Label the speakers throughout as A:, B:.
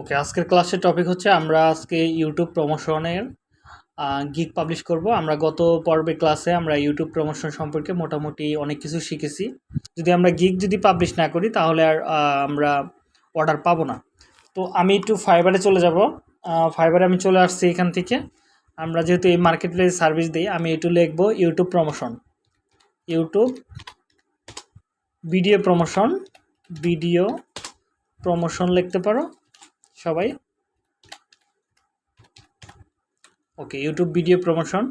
A: ওকে আজকের ক্লাসের টপিক হচ্ছে আমরা আজকে ইউটিউব প্রমোশনের গিগ পাবলিশ করব আমরা গত পর্বের ক্লাসে আমরা ইউটিউব প্রমোশন সম্পর্কে মোটামুটি অনেক কিছু শিখেছি যদি আমরা গিগ যদি পাবলিশ না করি তাহলে আর আমরা অর্ডার পাব না তো আমি একটু ফাইবারে চলে যাব ফাইবারে আমি চলে আসছি এখান থেকে আমরা যেহেতু এই মার্কেট প্লেস সার্ভিস দিই আমি একটু লিখব YouTube promotion YouTube video promotion video promotion লিখতে পারো সবাই ওকে ইউটিউব ভিডিও প্রমোশন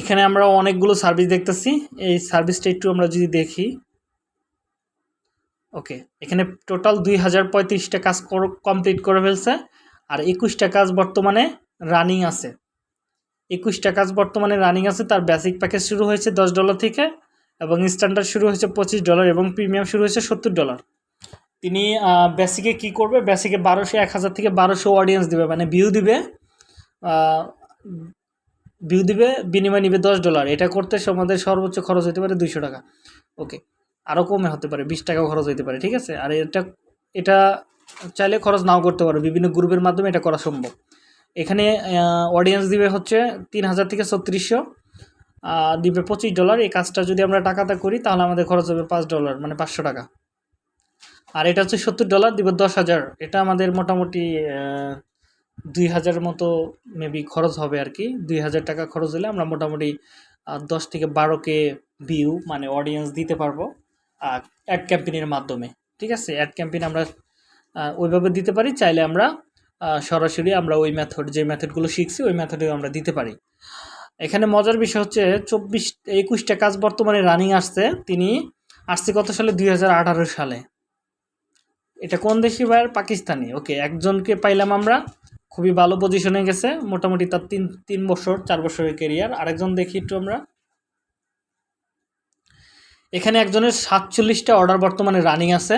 A: এখানে আমরা অনেকগুলো সার্ভিস দেখতেছি এই সার্ভিসটা একটু আমরা যদি দেখি ওকে এখানে টোটাল দুই হাজার পঁয়ত্রিশটা কাজ কমপ্লিট করে ফেলছে আর একুশটা কাজ বর্তমানে রানিং আছে একুশটা কাজ বর্তমানে রানিং আছে তার বেসিক প্যাকেজ শুরু হয়েছে দশ ডলার থেকে এবং স্ট্যান্ডার্ড শুরু হয়েছে পঁচিশ ডলার এবং প্রিমিয়াম শুরু হয়েছে সত্তর ডলার তিনি বেসিকে কি করবে বেসিকে বারোশো এক হাজার থেকে বারোশো অডিয়েন্স দেবে মানে ভিউ দিবে ভিউ দিবে বিনিময় নিবে দশ ডলার এটা করতে আমাদের সর্বোচ্চ খরচ হতে পারে দুইশো টাকা ওকে আরও কমে হতে পারে বিশ টাকা খরচ হতে পারে ঠিক আছে আর এটা এটা চাইলে খরচ নাও করতে পারো বিভিন্ন গ্রুপের মাধ্যমে এটা করা সম্ভব এখানে অডিয়েন্স দিবে হচ্ছে তিন হাজার থেকে ছত্রিশশো দিবে পঁচিশ ডলার এই কাজটা যদি আমরা টাকাতে করি তাহলে আমাদের খরচ হবে পাঁচ ডলার মানে পাঁচশো টাকা আর এটা হচ্ছে সত্তর ডলার দিব দশ হাজার এটা আমাদের মোটামুটি দুই হাজার মতো মেবি খরচ হবে আর কি দুই হাজার টাকা খরচ হলে আমরা মোটামুটি দশ থেকে বারো কে ভিউ মানে অডিয়েন্স দিতে পারবো অ্যাড ক্যাম্পেনের মাধ্যমে ঠিক আছে অ্যাড ক্যাম্পেন আমরা ওইভাবে দিতে পারি চাইলে আমরা সরাসরি আমরা ওই ম্যাথড যে মেথডগুলো শিখছি ওই ম্যাথডে আমরা দিতে পারি এখানে মজার বিষয় হচ্ছে চব্বিশ একুশটা কাজ বর্তমানে রানিং আসছে তিনি আসছে কত সালে দুই সালে এটা কোন দেশি ভাইয়ার পাকিস্তানি ওকে একজনকে পাইলাম আমরা খুবই ভালো পজিশনে গেছে মোটামুটি তার তিন তিন বছর চার বছরের কেরিয়ার আরেকজন দেখি একটু আমরা এখানে একজনের সাতচল্লিশটা অর্ডার বর্তমানে রানিং আছে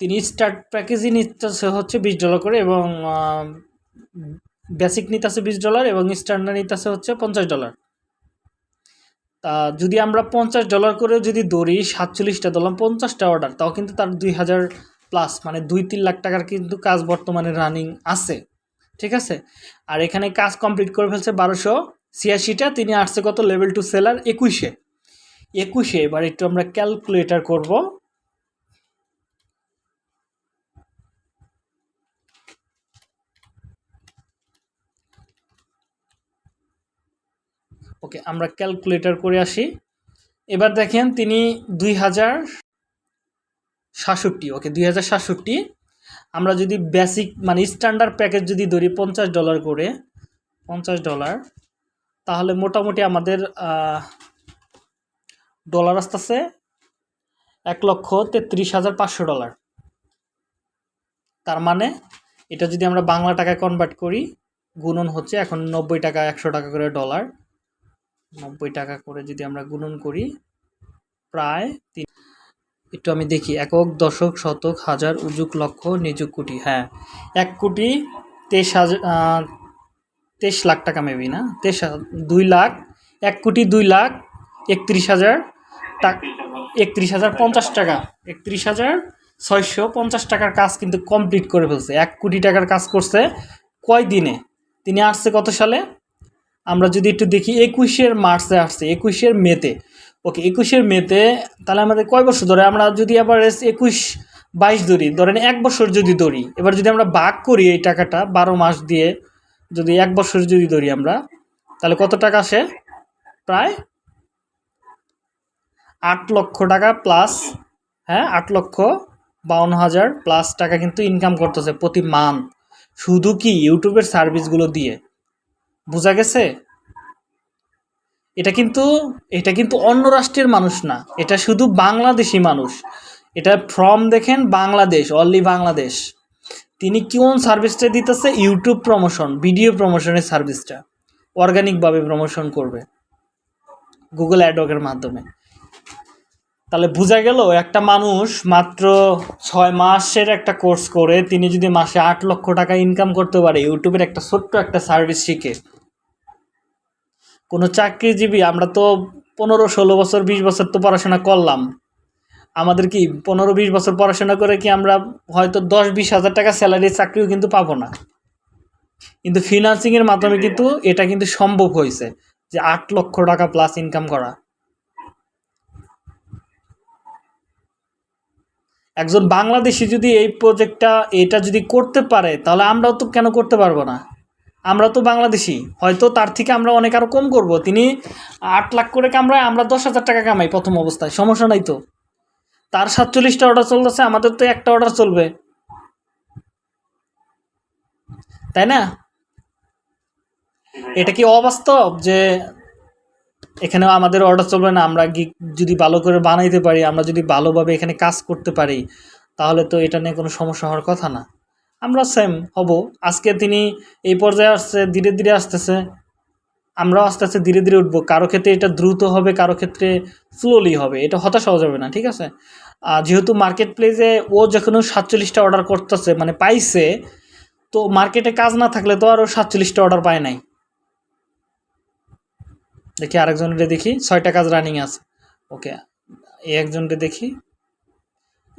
A: তিনি স্টার্ট প্যাকেজই নিতেছে হচ্ছে বিশ ডলার করে এবং বেসিক নিতেছে বিশ ডলার এবং স্ট্যান্ডার্ড নিতেছে হচ্ছে পঞ্চাশ ডলার তা যদি আমরা পঞ্চাশ ডলার করেও যদি দৌড়ি সাতচল্লিশটা দলাম পঞ্চাশটা অর্ডার তাও কিন্তু তার দুই হাজার প্লাস মানে দুই তিন লাখ টাকার কিন্তু কাজ বর্তমানে রানিং আছে ঠিক আছে আর এখানে কাজ কমপ্লিট করে ফেলছে বারোশো ছিয়াশিটা তিনি আসছে কত লেভেল টু সেলার একুশে একুশে এবার একটু আমরা ক্যালকুলেটার করব ওকে আমরা ক্যালকুলেটার করে আসি এবার দেখেন তিনি দুই হাজার সাতষট্টি ওকে দুই হাজার সাতষট্টি আমরা যদি বেসিক মানে স্ট্যান্ডার্ড প্যাকেজ যদি ধরি পঞ্চাশ ডলার করে পঞ্চাশ ডলার তাহলে মোটামুটি আমাদের ডলার আসতেছে এক লক্ষ তেত্রিশ হাজার পাঁচশো ডলার তার মানে এটা যদি আমরা বাংলা টাকায় কনভার্ট করি গুণন হচ্ছে এখন নব্বই টাকা একশো টাকা করে ডলার নব্বই টাকা করে যদি আমরা গুণন করি প্রায় তিন একটু আমি দেখি একক দশক শতক হাজার উজুক লক্ষ নিযুক কোটি হ্যাঁ এক কোটি তেইশ হাজার তেইশ লাখ টাকা মেবি না তেইশ দুই লাখ এক কোটি দুই লাখ একত্রিশ হাজার একত্রিশ হাজার পঞ্চাশ টাকা একত্রিশ হাজার ছয়শো পঞ্চাশ টাকার কাজ কিন্তু কমপ্লিট করে ফেলছে এক কোটি টাকার কাজ করছে কয় দিনে তিনি আসছে কত সালে আমরা যদি একটু দেখি একুশের মার্চে আসছে একুশের মেতে ওকে একুশের মেতে তাহলে আমাদের কয় বছর ধরে আমরা যদি আবার একুশ বাইশ ধরি ধরেন এক বছর যদি ধরি এবার যদি আমরা ভাগ করি এই টাকাটা বারো মাস দিয়ে যদি এক বছর যদি ধরি আমরা তাহলে কত টাকা আসে প্রায় আট লক্ষ টাকা প্লাস হ্যাঁ আট লক্ষ বাউন্ন হাজার প্লাস টাকা কিন্তু ইনকাম করতেছে প্রতি মান্থ শুধু কি ইউটিউবের সার্ভিসগুলো দিয়ে বোঝা গেছে এটা কিন্তু এটা কিন্তু অন্য রাষ্ট্রের মানুষ না এটা শুধু বাংলাদেশি মানুষ এটা ফর্ম দেখেন বাংলাদেশ অনলি বাংলাদেশ তিনি কোন সার্ভিসটা দিতেছে ইউটিউব প্রমোশন ভিডিও প্রমোশনের সার্ভিসটা অর্গানিকভাবে প্রমোশন করবে গুগল অ্যাডওয়ার্কের মাধ্যমে তাহলে বোঝা গেল একটা মানুষ মাত্র ছয় মাসের একটা কোর্স করে তিনি যদি মাসে আট লক্ষ টাকা ইনকাম করতে পারে ইউটিউবের একটা ছোট্ট একটা সার্ভিস শিখে কোনো চাকরিজীবী আমরা তো পনেরো ষোলো বছর বিশ বছর তো পড়াশোনা করলাম আমাদের কি পনেরো বিশ বছর পড়াশোনা করে কি আমরা হয়তো দশ বিশ হাজার টাকা স্যালারির চাকরিও কিন্তু পাবো না কিন্তু ফিনান্সিংয়ের মাধ্যমে কিন্তু এটা কিন্তু সম্ভব হয়েছে যে আট লক্ষ টাকা প্লাস ইনকাম করা একজন বাংলাদেশি যদি এই প্রজেক্টটা এটা যদি করতে পারে তাহলে আমরাও তো কেন করতে পারবো না আমরা তো বাংলাদেশি হয়তো তার থেকে আমরা অনেক আরও কম করব তিনি আট লাখ করে কামড়ায় আমরা দশ হাজার টাকা কামাই প্রথম অবস্থায় সমস্যা নাই তো তার সাতচল্লিশটা অর্ডার চলতেছে আমাদের তো একটা অর্ডার চলবে তাই না এটা কি অবাস্তব যে এখানে আমাদের অর্ডার চলবে না আমরা গিক যদি ভালো করে বানাইতে পারি আমরা যদি ভালোভাবে এখানে কাজ করতে পারি তাহলে তো এটা নিয়ে কোনো সমস্যা হওয়ার কথা না আমরা সেম হব আজকে তিনি এই পর্যায়ে আসছে ধীরে ধীরে আসতেছে আমরাও আস্তে আস্তে ধীরে ধীরে উঠবো কারো ক্ষেত্রে এটা দ্রুত হবে কারো ক্ষেত্রে স্লোলি হবে এটা হতাশ হওয়া যাবে না ঠিক আছে আর যেহেতু মার্কেট প্লেসে ও যখন সাতচল্লিশটা অর্ডার করতেছে মানে পাইছে তো মার্কেটে কাজ না থাকলে তো আরও সাতচল্লিশটা অর্ডার পায় নাই দেখি আরেকজনকে দেখি ছয়টা কাজ রানিং আছে ওকে এই একজনটা দেখি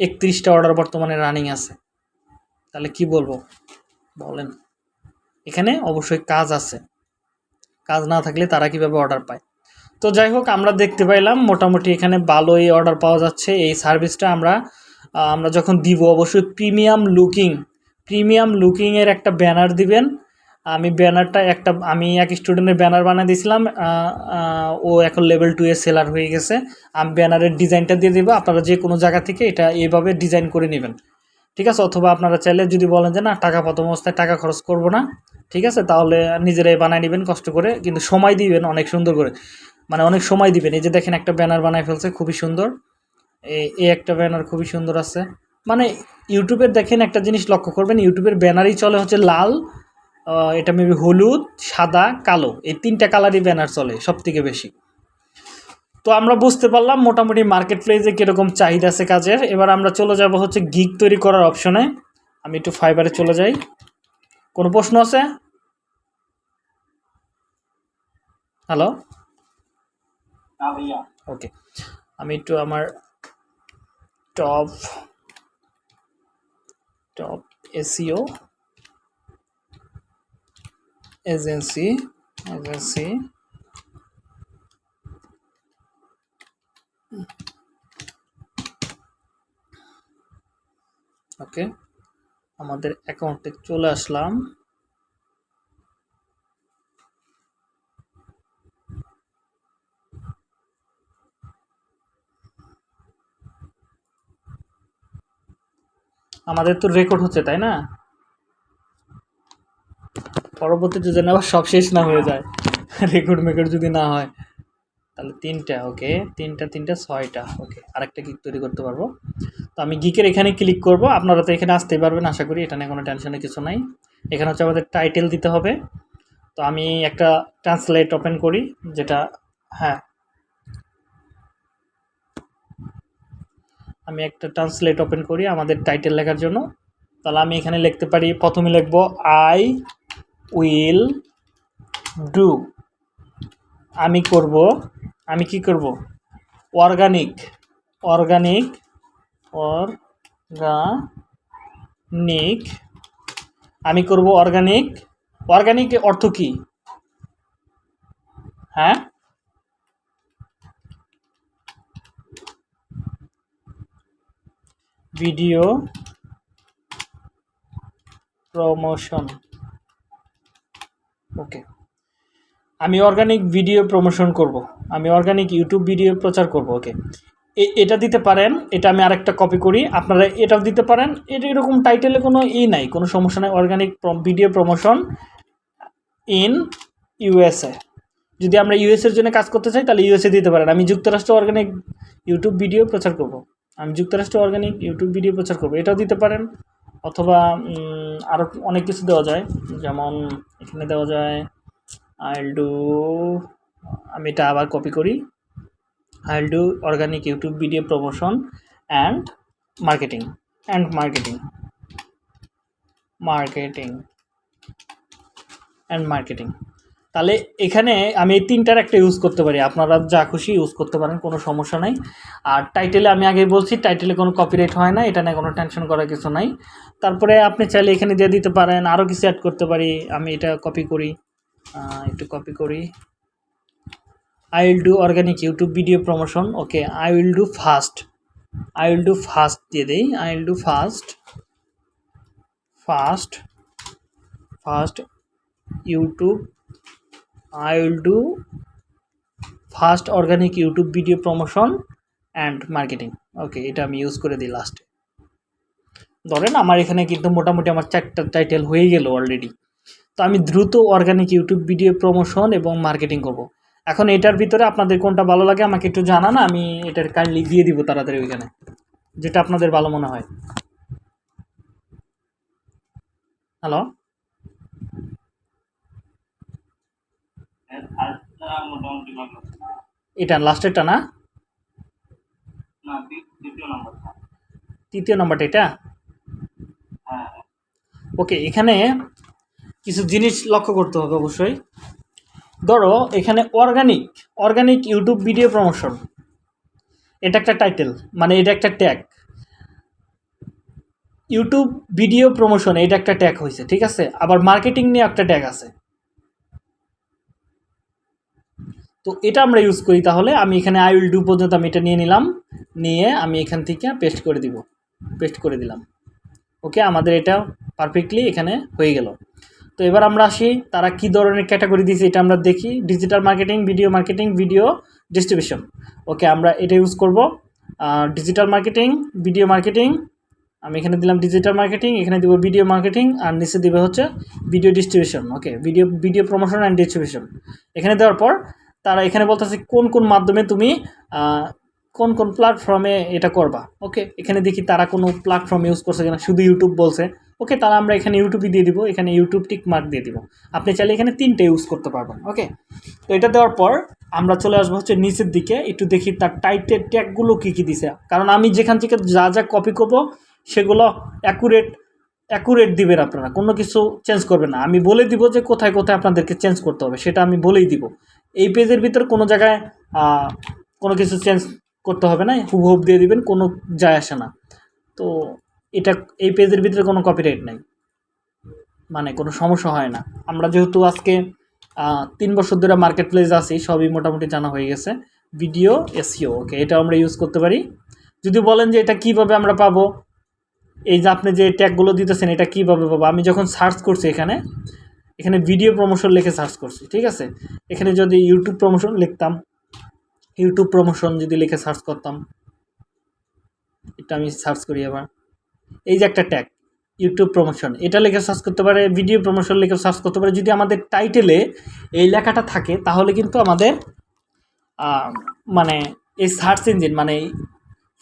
A: একত্রিশটা অর্ডার বর্তমানে রানিং আছে তাহলে কি বলবো বলেন এখানে অবশ্যই কাজ আছে কাজ না থাকলে তারা কিভাবে অর্ডার পায় তো যাই হোক আমরা দেখতে পাইলাম মোটামুটি এখানে ভালোই অর্ডার পাওয়া যাচ্ছে এই সার্ভিসটা আমরা আমরা যখন দিব অবশ্যই প্রিমিয়াম লুকিং প্রিমিয়াম লুকিংয়ের একটা ব্যানার দিবেন আমি ব্যানারটা একটা আমি এক স্টুডেন্টের ব্যানার বানিয়ে দিয়েছিলাম ও এখন লেভেল টু এ সেলার হয়ে গেছে আমি ব্যানারের ডিজাইনটা দিয়ে দেবো আপনারা যে কোনো জায়গা থেকে এটা এভাবে ডিজাইন করে নেবেন ঠিক আছে অথবা আপনারা চাইলে যদি বলেন যে না টাকা প্রথম অবস্থায় টাকা খরচ করব না ঠিক আছে তাহলে নিজেরাই বানায় নেবেন কষ্ট করে কিন্তু সময় দিবেন অনেক সুন্দর করে মানে অনেক সময় দিবেন এই যে দেখেন একটা ব্যানার বানায় ফেলছে খুবই সুন্দর এই একটা ব্যানার খুবই সুন্দর আছে মানে ইউটিউবের দেখেন একটা জিনিস লক্ষ্য করবেন ইউটিউবের ব্যানারই চলে হচ্ছে লাল এটা মেবি হলুদ সাদা কালো এই তিনটা কালারই ব্যানার চলে সব থেকে বেশি তো আমরা বুঝতে পারলাম মোটামুটি মার্কেট প্লেসে কীরকম চাহিদা আছে কাজের এবার আমরা চলে যাব হচ্ছে গিগ তৈরি করার অপশনে আমি একটু ফাইবারে চলে যাই কোনো প্রশ্ন আছে হ্যালো ওকে আমি একটু আমার top top SEO agency agency okay আমাদের অ্যাকাউন্টে চলে আসলাম আমাদের তো রেকর্ড হচ্ছে তাই না পরবর্তীতে যদি আবার সব শেষ না হয়ে যায় রেকর্ড মেকর্ড যদি না হয় তাহলে তিনটা ওকে তিনটা তিনটা ছয়টা ওকে আরেকটা গিক তৈরি করতে পারবো তো আমি গিকের এখানে ক্লিক করব আপনারা তো এখানে আসতেই পারবেন আশা করি এটা নিয়ে কোনো টেনশনের কিছু নাই এখানে হচ্ছে আমাদের টাইটেল দিতে হবে তো আমি একটা ট্রান্সলেট ওপেন করি যেটা হ্যাঁ আমি একটা ট্রান্সলেট ওপেন করি আমাদের টাইটেল লেখার জন্য তাহলে আমি এখানে লিখতে পারি প্রথমে লিখব আই উইল ডু আমি করব আমি কি করব অর্গানিক অর্গানিক অর্গানিক আমি করব অর্গানিক অর্গানিক অর্থ কি হ্যাঁ ভিডিও প্রমোশন ওকে আমি অর্গানিক ভিডিও প্রমোশন করব। আমি অর্গানিক ইউটিউব ভিডিও প্রচার করব ওকে এটা দিতে পারেন এটা আমি আরেকটা কপি করি আপনারা এটাও দিতে পারেন এটা এরকম টাইটেলে কোনো ই নাই কোনো সমস্যা নাই organic video promotion in USA যদি আমরা ইউএসএর জন্য কাজ করতে চাই তাহলে ইউএসএ দিতে পারেন আমি যুক্তরাষ্ট্র অর্গানিক ইউটিউব ভিডিও প্রচার করব। আমি যুক্তরাষ্ট্র অর্গানিক ইউটিউব ভিডিও প্রচার করব এটাও দিতে পারেন অথবা আরও অনেক কিছু দেওয়া যায় যেমন এখানে দেওয়া যায় আইল ডু আমি এটা আবার কপি করি I'll do organic YouTube video promotion and marketing and marketing marketing and marketing তাহলে এখানে আমি এই তিনটার একটা ইউজ করতে পারি আপনারা যা খুশি ইউজ করতে পারেন কোনো সমস্যা নাই আর টাইটেলে আমি আগে বলছি টাইটেলে কোনো কপিরাইট হয় না এটা না কোনো টেনশন করার কিছু নাই তারপরে আপনি চাইলে এখানে দিয়ে দিতে পারেন আরও কিছু অ্যাড করতে পারি আমি এটা কপি করি একটু কপি করি I will do organic YouTube video promotion okay I will do fast I will do fast দিয়ে দিই I will do fast fast fast YouTube I will do fast organic YouTube video promotion and marketing okay এটা আমি use করে দিই লাস্টে ধরেন আমার এখানে কিন্তু মোটামুটি আমার চারটা টাইটেল হয়ে গেল অলরেডি তো আমি দ্রুত অর্গানিক ইউটিউব ভিডিও প্রমোশন এবং মার্কেটিং করব। এখন এটার ভিতরে আপনাদের কোনটা ভালো লাগে আমাকে একটু জানান আমি এটার কাইন্ডলি দিয়ে দিব তাড়াতাড়ি ওইখানে যেটা আপনাদের ভালো মনে হয় হ্যালো এটা লাস্টেরটা না তৃতীয় নম্বরটা এটা ওকে হ্যাঁ। এখানে কিছু জিনিস লক্ষ্য করতে হবে অবশ্যই ধরো এখানে organic organic YouTube video promotion এটা একটা টাইটেল মানে এটা একটা ট্যাগ ইউটিউব ভিডিও প্রমোশন এটা একটা ট্যাগ হয়েছে ঠিক আছে আবার মার্কেটিং নিয়ে একটা ট্যাগ আছে তো এটা আমরা ইউজ করি তাহলে আমি এখানে আই উইল ডু পর্যন্ত আমি এটা নিয়ে নিলাম নিয়ে আমি এখান থেকে পেস্ট করে দিব পেস্ট করে দিলাম ওকে আমাদের এটা পারফেক্টলি এখানে হয়ে গেল তো এবার আমরা আসি তারা কি ধরনের ক্যাটাগরি দিয়েছে এটা আমরা দেখি digital marketing video marketing video distribution okay আমরা এটা ইউজ করব ডিজিটাল মার্কেটিং ভিডিও মার্কেটিং আমি এখানে দিলাম ডিজিটাল মার্কেটিং এখানে দিব ভিডিও মার্কেটিং আর নিচে দিবে হচ্ছে video distribution okay video video promotion and distribution এখানে দেওয়ার পর তারা এখানে বলতেছে কোন কোন মাধ্যমে তুমি কোন কোন প্ল্যাটফর্মে এটা করবা ওকে এখানে দেখি তারা কোনো প্ল্যাটফর্ম ইউজ করছে কিনা শুধু ইউটিউব বলছে ওকে তারা আমরা এখানে ইউটিউবই দিয়ে দিব এখানে ইউটিউব টিক মার্ক দিয়ে দিব আপনি চাইলে এখানে তিনটে ইউজ করতে পারবেন ওকে তো এটা দেওয়ার পর আমরা চলে আসবো হচ্ছে নিচের দিকে একটু দেখি তার টাইটের ট্যাগগুলো কী কী দিছে কারণ আমি যেখান থেকে যা যা কপি করব সেগুলো অ্যাকুরেট অ্যাকুরেট দিবেন আপনারা কোনো কিছু চেঞ্জ করবেন না আমি বলে দিব যে কোথায় কোথায় আপনাদেরকে চেঞ্জ করতে হবে সেটা আমি বলেই দিব এই পেজের ভিতর কোনো জায়গায় কোনো কিছু চেঞ্জ করতে হবে না হুব দিয়ে দিবেন কোনো যায় আসে না তো এটা এই পেজের ভিতরে কোনো কপিরাইট নাই মানে কোনো সমস্যা হয় না আমরা যেহেতু আজকে তিন বছর ধরে মার্কেট প্লেস আছি সবই মোটামুটি জানা হয়ে গেছে ভিডিও এসিও ওকে এটা আমরা ইউজ করতে পারি যদি বলেন যে এটা কিভাবে আমরা পাবো এই যে আপনি যে ট্যাগগুলো দিতেছেন এটা কিভাবে পাবো আমি যখন সার্চ করছি এখানে এখানে ভিডিও প্রমোশন লিখে সার্চ করছি ঠিক আছে এখানে যদি ইউটিউব প্রমোশন লিখতাম ইউটিউব প্রমোশন যদি লিখে সার্চ করতাম এটা আমি সার্চ করি আবার এই যে একটা ট্যাগ ইউটিউব প্রমোশন এটা লেখে সার্চ করতে পারে ভিডিও প্রমোশন লিখে সার্চ করতে পারে যদি আমাদের টাইটেলে এই লেখাটা থাকে তাহলে কিন্তু আমাদের মানে এই সার্চ ইঞ্জিন মানে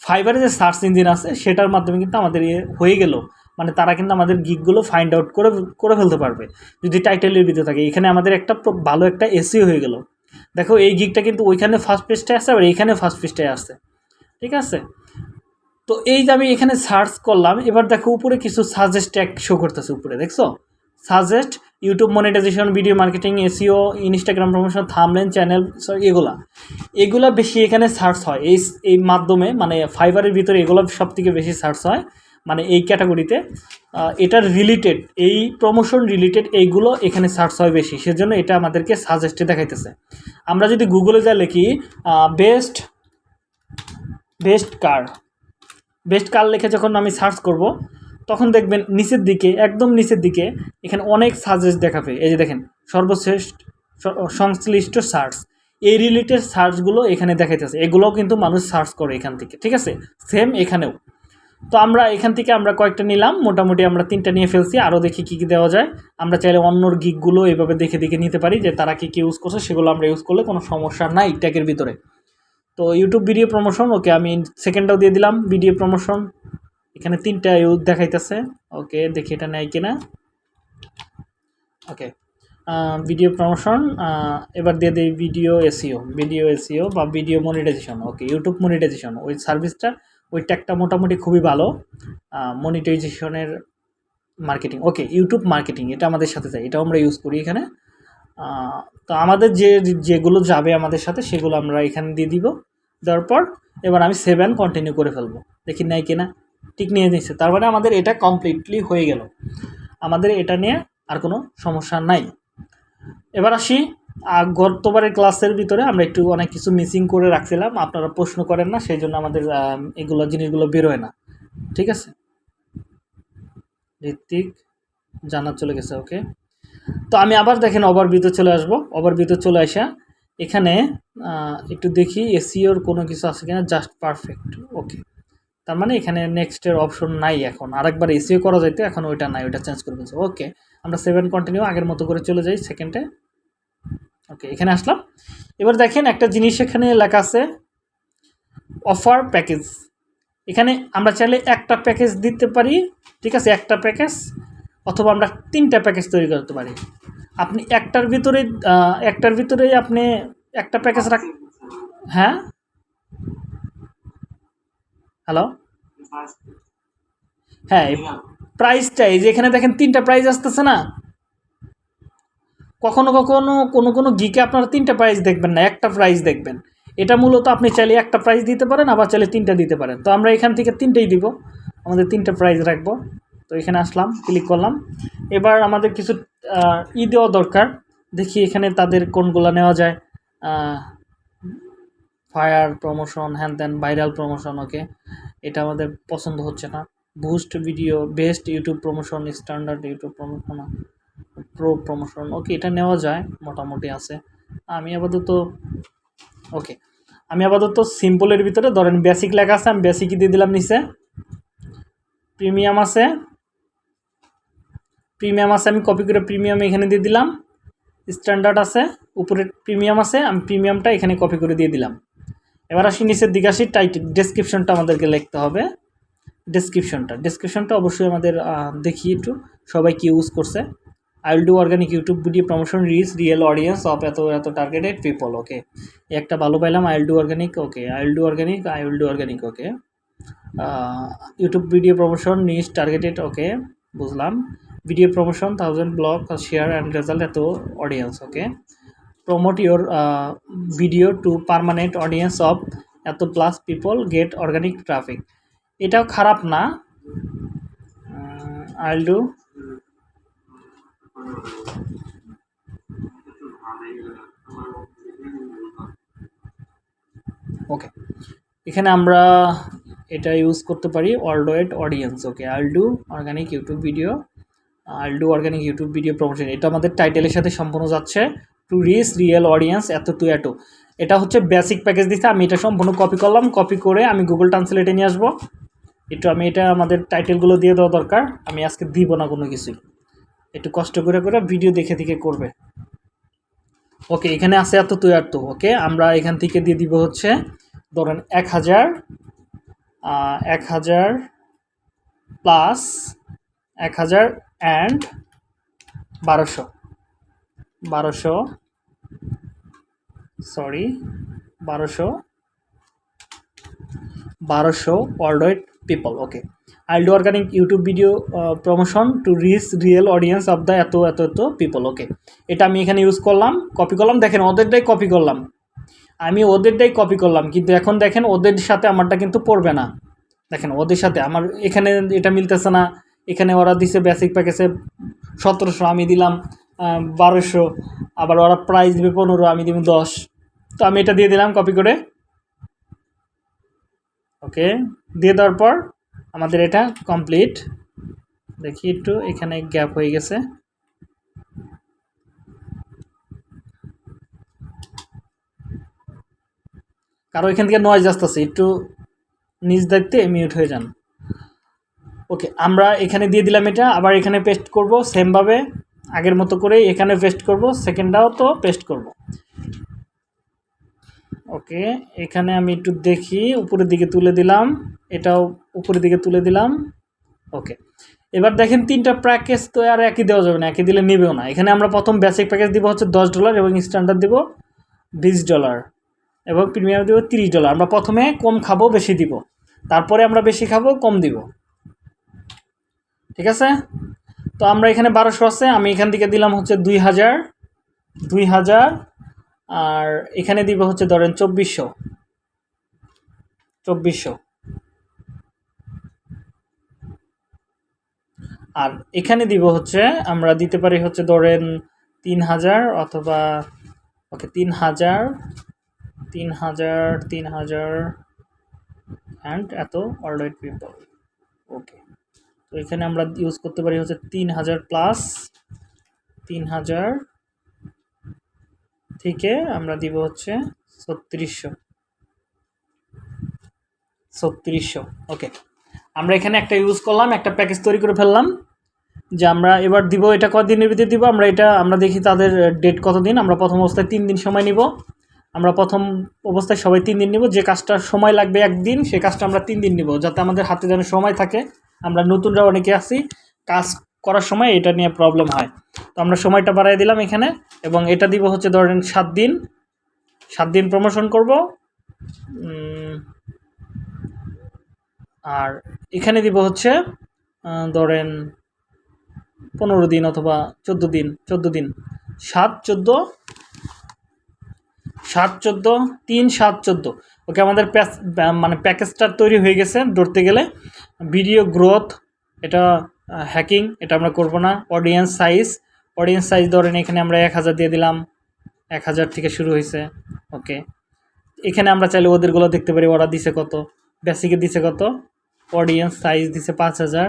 A: ফাইবারের যে সার্চ ইঞ্জিন আছে সেটার মাধ্যমে কিন্তু আমাদের ইয়ে হয়ে গেল মানে তারা কিন্তু আমাদের গিকগুলো ফাইন্ড আউট করে করে ফেলতে পারবে যদি টাইটেলের ভিতরে থাকে এখানে আমাদের একটা ভালো একটা এসিও হয়ে গেল দেখো এই গিকটা কিন্তু ওইখানে ফার্স্ট পেজটায় আসে আবার এইখানে ফার্স্ট পেজটায় আসে ঠিক আছে তো এই যে আমি এখানে সার্চ করলাম এবার দেখো উপরে কিছু সাজেস্ট এক শো করতেছে উপরে দেখছো suggest YouTube monetization video marketing SEO Instagram promotion thumbnail channel এগুলা এগুলা বেশি এখানে সার্চ হয় এই এই মাধ্যমে মানে ফাইবারের ভিতরে এগুলো সব থেকে বেশি সার্চ হয় মানে এই ক্যাটাগরিতে এটার রিলেটেড এই প্রমোশন রিলেটেড এইগুলো এখানে সার্চ হয় বেশি সেজন্য এটা আমাদেরকে সাজেস্টে দেখাইতেছে আমরা যদি গুগলে যা লিখি best best car best car লিখে যখন আমি সার্চ করব তখন দেখবেন নিচের দিকে একদম নিচের দিকে এখানে অনেক সাজেস্ট দেখাবে এই যে দেখেন সর্বশ্রেষ্ঠ সংশ্লিষ্ট সার্চ এই রিলেটেড সার্চগুলো এখানে আছে এগুলোও কিন্তু মানুষ সার্চ করে এখান থেকে ঠিক আছে সেম এখানেও তো আমরা এখান থেকে আমরা কয়েকটা নিলাম মোটামুটি আমরা তিনটা নিয়ে ফেলছি আরও দেখি কী কী দেওয়া যায় আমরা চাইলে অন্যর গিকগুলো এভাবে দেখে দেখে নিতে পারি যে তারা কী কী ইউজ করছে সেগুলো আমরা ইউজ করলে কোনো সমস্যা নাই ট্যাগের ভিতরে তো ইউটিউব ভিডিও প্রমোশন ওকে আমি সেকেন্ডটাও দিয়ে দিলাম ভিডিও প্রমোশন এখানে তিনটা ইউথ দেখাইতেছে ওকে দেখি এটা নেয় কিনা ওকে ভিডিও প্রমোশন এবার দিয়ে দিই ভিডিও এসিও ভিডিও এসিও বা video monetization okay YouTube monetization ওই সার্ভিসটা ওই ট্যাগটা মোটামুটি খুবই ভালো মনিটাইজেশনের মার্কেটিং ওকে ইউটিউব মার্কেটিং এটা আমাদের সাথে যায় এটাও আমরা ইউজ করি এখানে তো আমাদের যে যেগুলো যাবে আমাদের সাথে সেগুলো আমরা এখানে দিয়ে দিব দেওয়ার পর এবার আমি সেভেন কন্টিনিউ করে ফেলবো দেখি নাই কিনা ঠিক নিয়ে নিচ্ছে তার মানে আমাদের এটা কমপ্লিটলি হয়ে গেল আমাদের এটা নিয়ে আর কোনো সমস্যা নাই এবার আসি গতবারের ক্লাসের ভিতরে আমরা একটু অনেক কিছু মিসিং করে রাখছিলাম আপনারা প্রশ্ন করেন না সেই জন্য আমাদের এগুলো জিনিসগুলো বেরোয় না ঠিক আছে ঋত্বিক জানা চলে গেছে ওকে তো আমি আবার দেখেন ওভার বিতে চলে আসব ওভার বিতে চলে আসা এখানে একটু দেখি এসিওর কোনো কিছু আছে কিনা জাস্ট পারফেক্ট ওকে তার মানে এখানে নেক্সটের অপশন নাই এখন আরেকবার এসিও করা যাইতে এখন ওইটা নাই ওইটা চেঞ্জ করে দিয়েছে ওকে আমরা সেভেন কন্টিনিউ আগের মতো করে চলে যাই সেকেন্ডে ওকে এখানে আসলাম এবার দেখেন একটা জিনিস এখানে লেখা আছে অফার প্যাকেজ এখানে আমরা চাইলে একটা প্যাকেজ দিতে পারি ঠিক আছে একটা প্যাকেজ অথবা আমরা তিনটা প্যাকেজ তৈরি করতে পারি আপনি একটার ভিতরে একটার ভিতরেই আপনি একটা প্যাকেজ রাখ হ্যাঁ হ্যালো হ্যাঁ প্রাইসটা এই যে এখানে দেখেন তিনটা প্রাইস আসতেছে না কখনো কখনো কোনো কোনো গিকে আপনারা তিনটা প্রাইস দেখবেন না একটা প্রাইস দেখবেন এটা মূলত আপনি চাইলে একটা প্রাইস দিতে পারেন আবার চাইলে তিনটা দিতে পারেন তো আমরা এখান থেকে তিনটেই দিব আমাদের তিনটা প্রাইস রাখবো তো এখানে আসলাম ক্লিক করলাম এবার আমাদের কিছু ই দেওয়া দরকার দেখি এখানে তাদের কোনগুলো নেওয়া যায় ফায়ার প্রমোশন হ্যান ত্যান ভাইরাল প্রমোশন ওকে এটা আমাদের পছন্দ হচ্ছে না boost video best YouTube promotion standard YouTube promotion pro promotion okay এটা নেওয়া যায় মোটামুটি আছে আমি আপাতত ওকে আমি আপাতত সিম্পলের ভিতরে ধরেন বেসিক লেখা আছে আমি বেসিকই দিয়ে দিলাম নিচে প্রিমিয়াম আছে প্রিমিয়াম আছে আমি কপি করে প্রিমিয়াম এখানে দিয়ে দিলাম স্ট্যান্ডার্ড আছে উপরে প্রিমিয়াম আছে আমি প্রিমিয়ামটা এখানে কপি করে দিয়ে দিলাম এবার আসি নিচের দিঘাসি আসি টাইটেল ডেসক্রিপশনটা আমাদেরকে লিখতে হবে ডেসক্রিপশনটা ডেসক্রিপশনটা অবশ্যই আমাদের দেখি একটু সবাই কি ইউজ করছে I will do organic YouTube video promotion reach real audience of এত এত টার্গেটেড পিপল ওকে একটা ভালো পাইলাম I will do organic okay I will do organic I will do organic okay YouTube video promotion niche targeted okay বুঝলাম video promotion thousand blog share and result এত audience okay promote your video to permanent audience of এত plus people get organic traffic এটাও খারাপ না I'll do okay এখানে আমরা এটা use করতে পারি world ওয়েড audience okay I'll do organic YouTube video আর do organic YouTube video promotion এটা আমাদের টাইটেলের সাথে সম্পূর্ণ যাচ্ছে টু রিচ রিয়েল অডিয়েন্স এত টু এটো এটা হচ্ছে বেসিক প্যাকেজ দিতে আমি এটা সম্পূর্ণ কপি করলাম কপি করে আমি গুগল ট্রান্সলেটে নিয়ে আসবো একটু আমি এটা আমাদের টাইটেলগুলো দিয়ে দেওয়া দরকার আমি আজকে দিব না কোনো কিছু একটু কষ্ট করে করে ভিডিও দেখে দেখে করবে ওকে এখানে আছে এত তুই তো ওকে আমরা এখান থেকে দিয়ে দিব হচ্ছে ধরেন এক হাজার এক হাজার প্লাস এক হাজার অ্যান্ড বারোশো বারোশো সরি বারোশো বারোশো worldwide people okay I do organic YouTube video promotion to reach real audience of the এত এত এত পিপল ওকে এটা আমি এখানে ইউজ করলাম কপি করলাম দেখেন ওদেরটাই কপি করলাম আমি ওদেরটাই কপি করলাম কিন্তু এখন দেখেন ওদের সাথে আমারটা কিন্তু পড়বে না দেখেন ওদের সাথে আমার এখানে এটা মিলতেছে না এখানে ওরা দিছে বেসিক প্যাকেজে সতেরোশো আমি দিলাম বারোশো আবার ওরা প্রাইস দেবে পনেরো আমি দিব দশ তো আমি এটা দিয়ে দিলাম কপি করে ওকে দিয়ে দেওয়ার পর আমাদের এটা কমপ্লিট দেখি একটু এখানে গ্যাপ হয়ে গেছে কারো এখান থেকে নয়েজ আসতেছে একটু নিজ দায়িত্বে মিউট হয়ে যান ওকে আমরা এখানে দিয়ে দিলাম এটা আবার এখানে পেস্ট করব সেমভাবে আগের মতো করে এখানে পেস্ট করব সেকেন্ডটাও তো পেস্ট করব ওকে এখানে আমি একটু দেখি উপরের দিকে তুলে দিলাম এটাও উপরের দিকে তুলে দিলাম ওকে এবার দেখেন তিনটা প্যাকেজ তো আর একই দেওয়া যাবে না একই দিলে নেবেও না এখানে আমরা প্রথম বেসিক প্যাকেজ দিব হচ্ছে দশ ডলার এবং স্ট্যান্ডার্ড দিব বিশ ডলার এবং প্রিমিয়াম দিব তিরিশ ডলার আমরা প্রথমে কম খাবো বেশি দিব তারপরে আমরা বেশি খাবো কম দিব ঠিক আছে তো আমরা এখানে বারোশো আছে আমি এখান থেকে দিলাম হচ্ছে দুই হাজার দুই হাজার আর এখানে দিব হচ্ছে ধরেন চব্বিশশো চব্বিশশো আর এখানে দিব হচ্ছে আমরা দিতে পারি হচ্ছে ধরেন তিন হাজার অথবা ওকে তিন হাজার তিন হাজার তিন হাজার অ্যান্ড এত অলরেড পিপল ওকে এখানে আমরা ইউজ করতে পারি হচ্ছে তিন হাজার প্লাস তিন হাজার থেকে আমরা দিব হচ্ছে ছত্রিশশো ছত্রিশশো ওকে আমরা এখানে একটা ইউজ করলাম একটা প্যাকেজ তৈরি করে ফেললাম যে আমরা এবার দিব এটা কদিনের ভিতরে দিব আমরা এটা আমরা দেখি তাদের ডেট কতদিন আমরা প্রথম অবস্থায় তিন দিন সময় নিব আমরা প্রথম অবস্থায় সবাই তিন দিন নিব যে কাজটা সময় লাগবে একদিন সে কাজটা আমরা তিন দিন নিব যাতে আমাদের হাতে যেন সময় থাকে আমরা নতুনরা অনেকে আছি কাজ করার সময় এটা নিয়ে প্রবলেম হয় তো আমরা সময়টা বাড়াই দিলাম এখানে এবং এটা দিব হচ্ছে ধরেন সাত দিন সাত দিন প্রমোশন করব আর এখানে দিব হচ্ছে ধরেন পনেরো দিন অথবা চোদ্দ দিন চোদ্দ দিন সাত চোদ্দো সাত চোদ্দো তিন সাত চোদ্দো ওকে আমাদের প্যাস মানে প্যাকেজটা তৈরি হয়ে গেছে ধরতে গেলে ভিডিও গ্রোথ এটা হ্যাকিং এটা আমরা করব না অডিয়েন্স সাইজ অডিয়েন্স সাইজ ধরেন এখানে আমরা এক হাজার দিয়ে দিলাম এক হাজার থেকে শুরু হয়েছে ওকে এখানে আমরা চাইলে ওদেরগুলো দেখতে পারি ওরা দিছে কত বেসিকে দিছে কত অডিয়েন্স সাইজ দিছে পাঁচ হাজার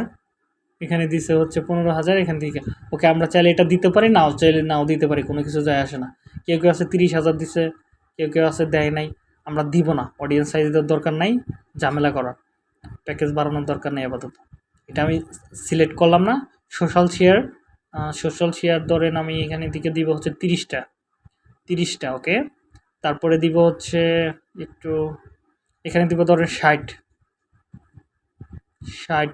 A: এখানে দিছে হচ্ছে পনেরো হাজার এখান থেকে ওকে আমরা চাইলে এটা দিতে পারি নাও চাইলে নাও দিতে পারি কোনো কিছু যায় আসে না কেউ কেউ আছে তিরিশ হাজার দিছে কেউ কেউ আছে দেয় নাই আমরা দিব না অডিয়েন্স সাইজ দরকার নাই ঝামেলা করার প্যাকেজ বাড়ানোর দরকার নেই আপাতত এটা আমি সিলেক্ট করলাম না সোশ্যাল শেয়ার সোশ্যাল শেয়ার ধরেন আমি এখানে দিকে দিব হচ্ছে তিরিশটা তিরিশটা ওকে তারপরে দিব হচ্ছে একটু এখানে দিব ধরেন ষাট ষাট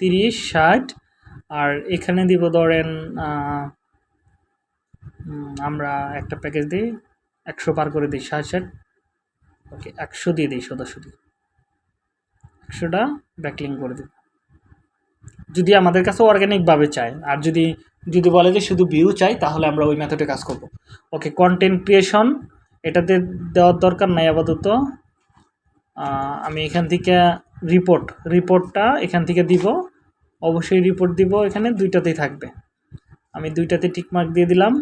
A: তিরিশ ষাট আর এখানে দিব ধরেন আমরা একটা প্যাকেজ দিই একশো পার করে দিই ষাট ষাট ওকে একশো দিয়ে দিই সদস্য দিয়ে সেটা ব্যাকলিং করে দেবো যদি আমাদের কাছে অর্গ্যানিকভাবে চায় আর যদি যদি বলে যে শুধু ভিউ চাই তাহলে আমরা ওই মেথডে কাজ করব ওকে কন্টেন্ট ক্রিয়েশন এটাতে দেওয়ার দরকার নাই আপাতত আমি এখান থেকে রিপোর্ট রিপোর্টটা এখান থেকে দিব অবশ্যই রিপোর্ট দিব এখানে দুইটাতেই থাকবে আমি দুইটাতে টিকমার্ক দিয়ে দিলাম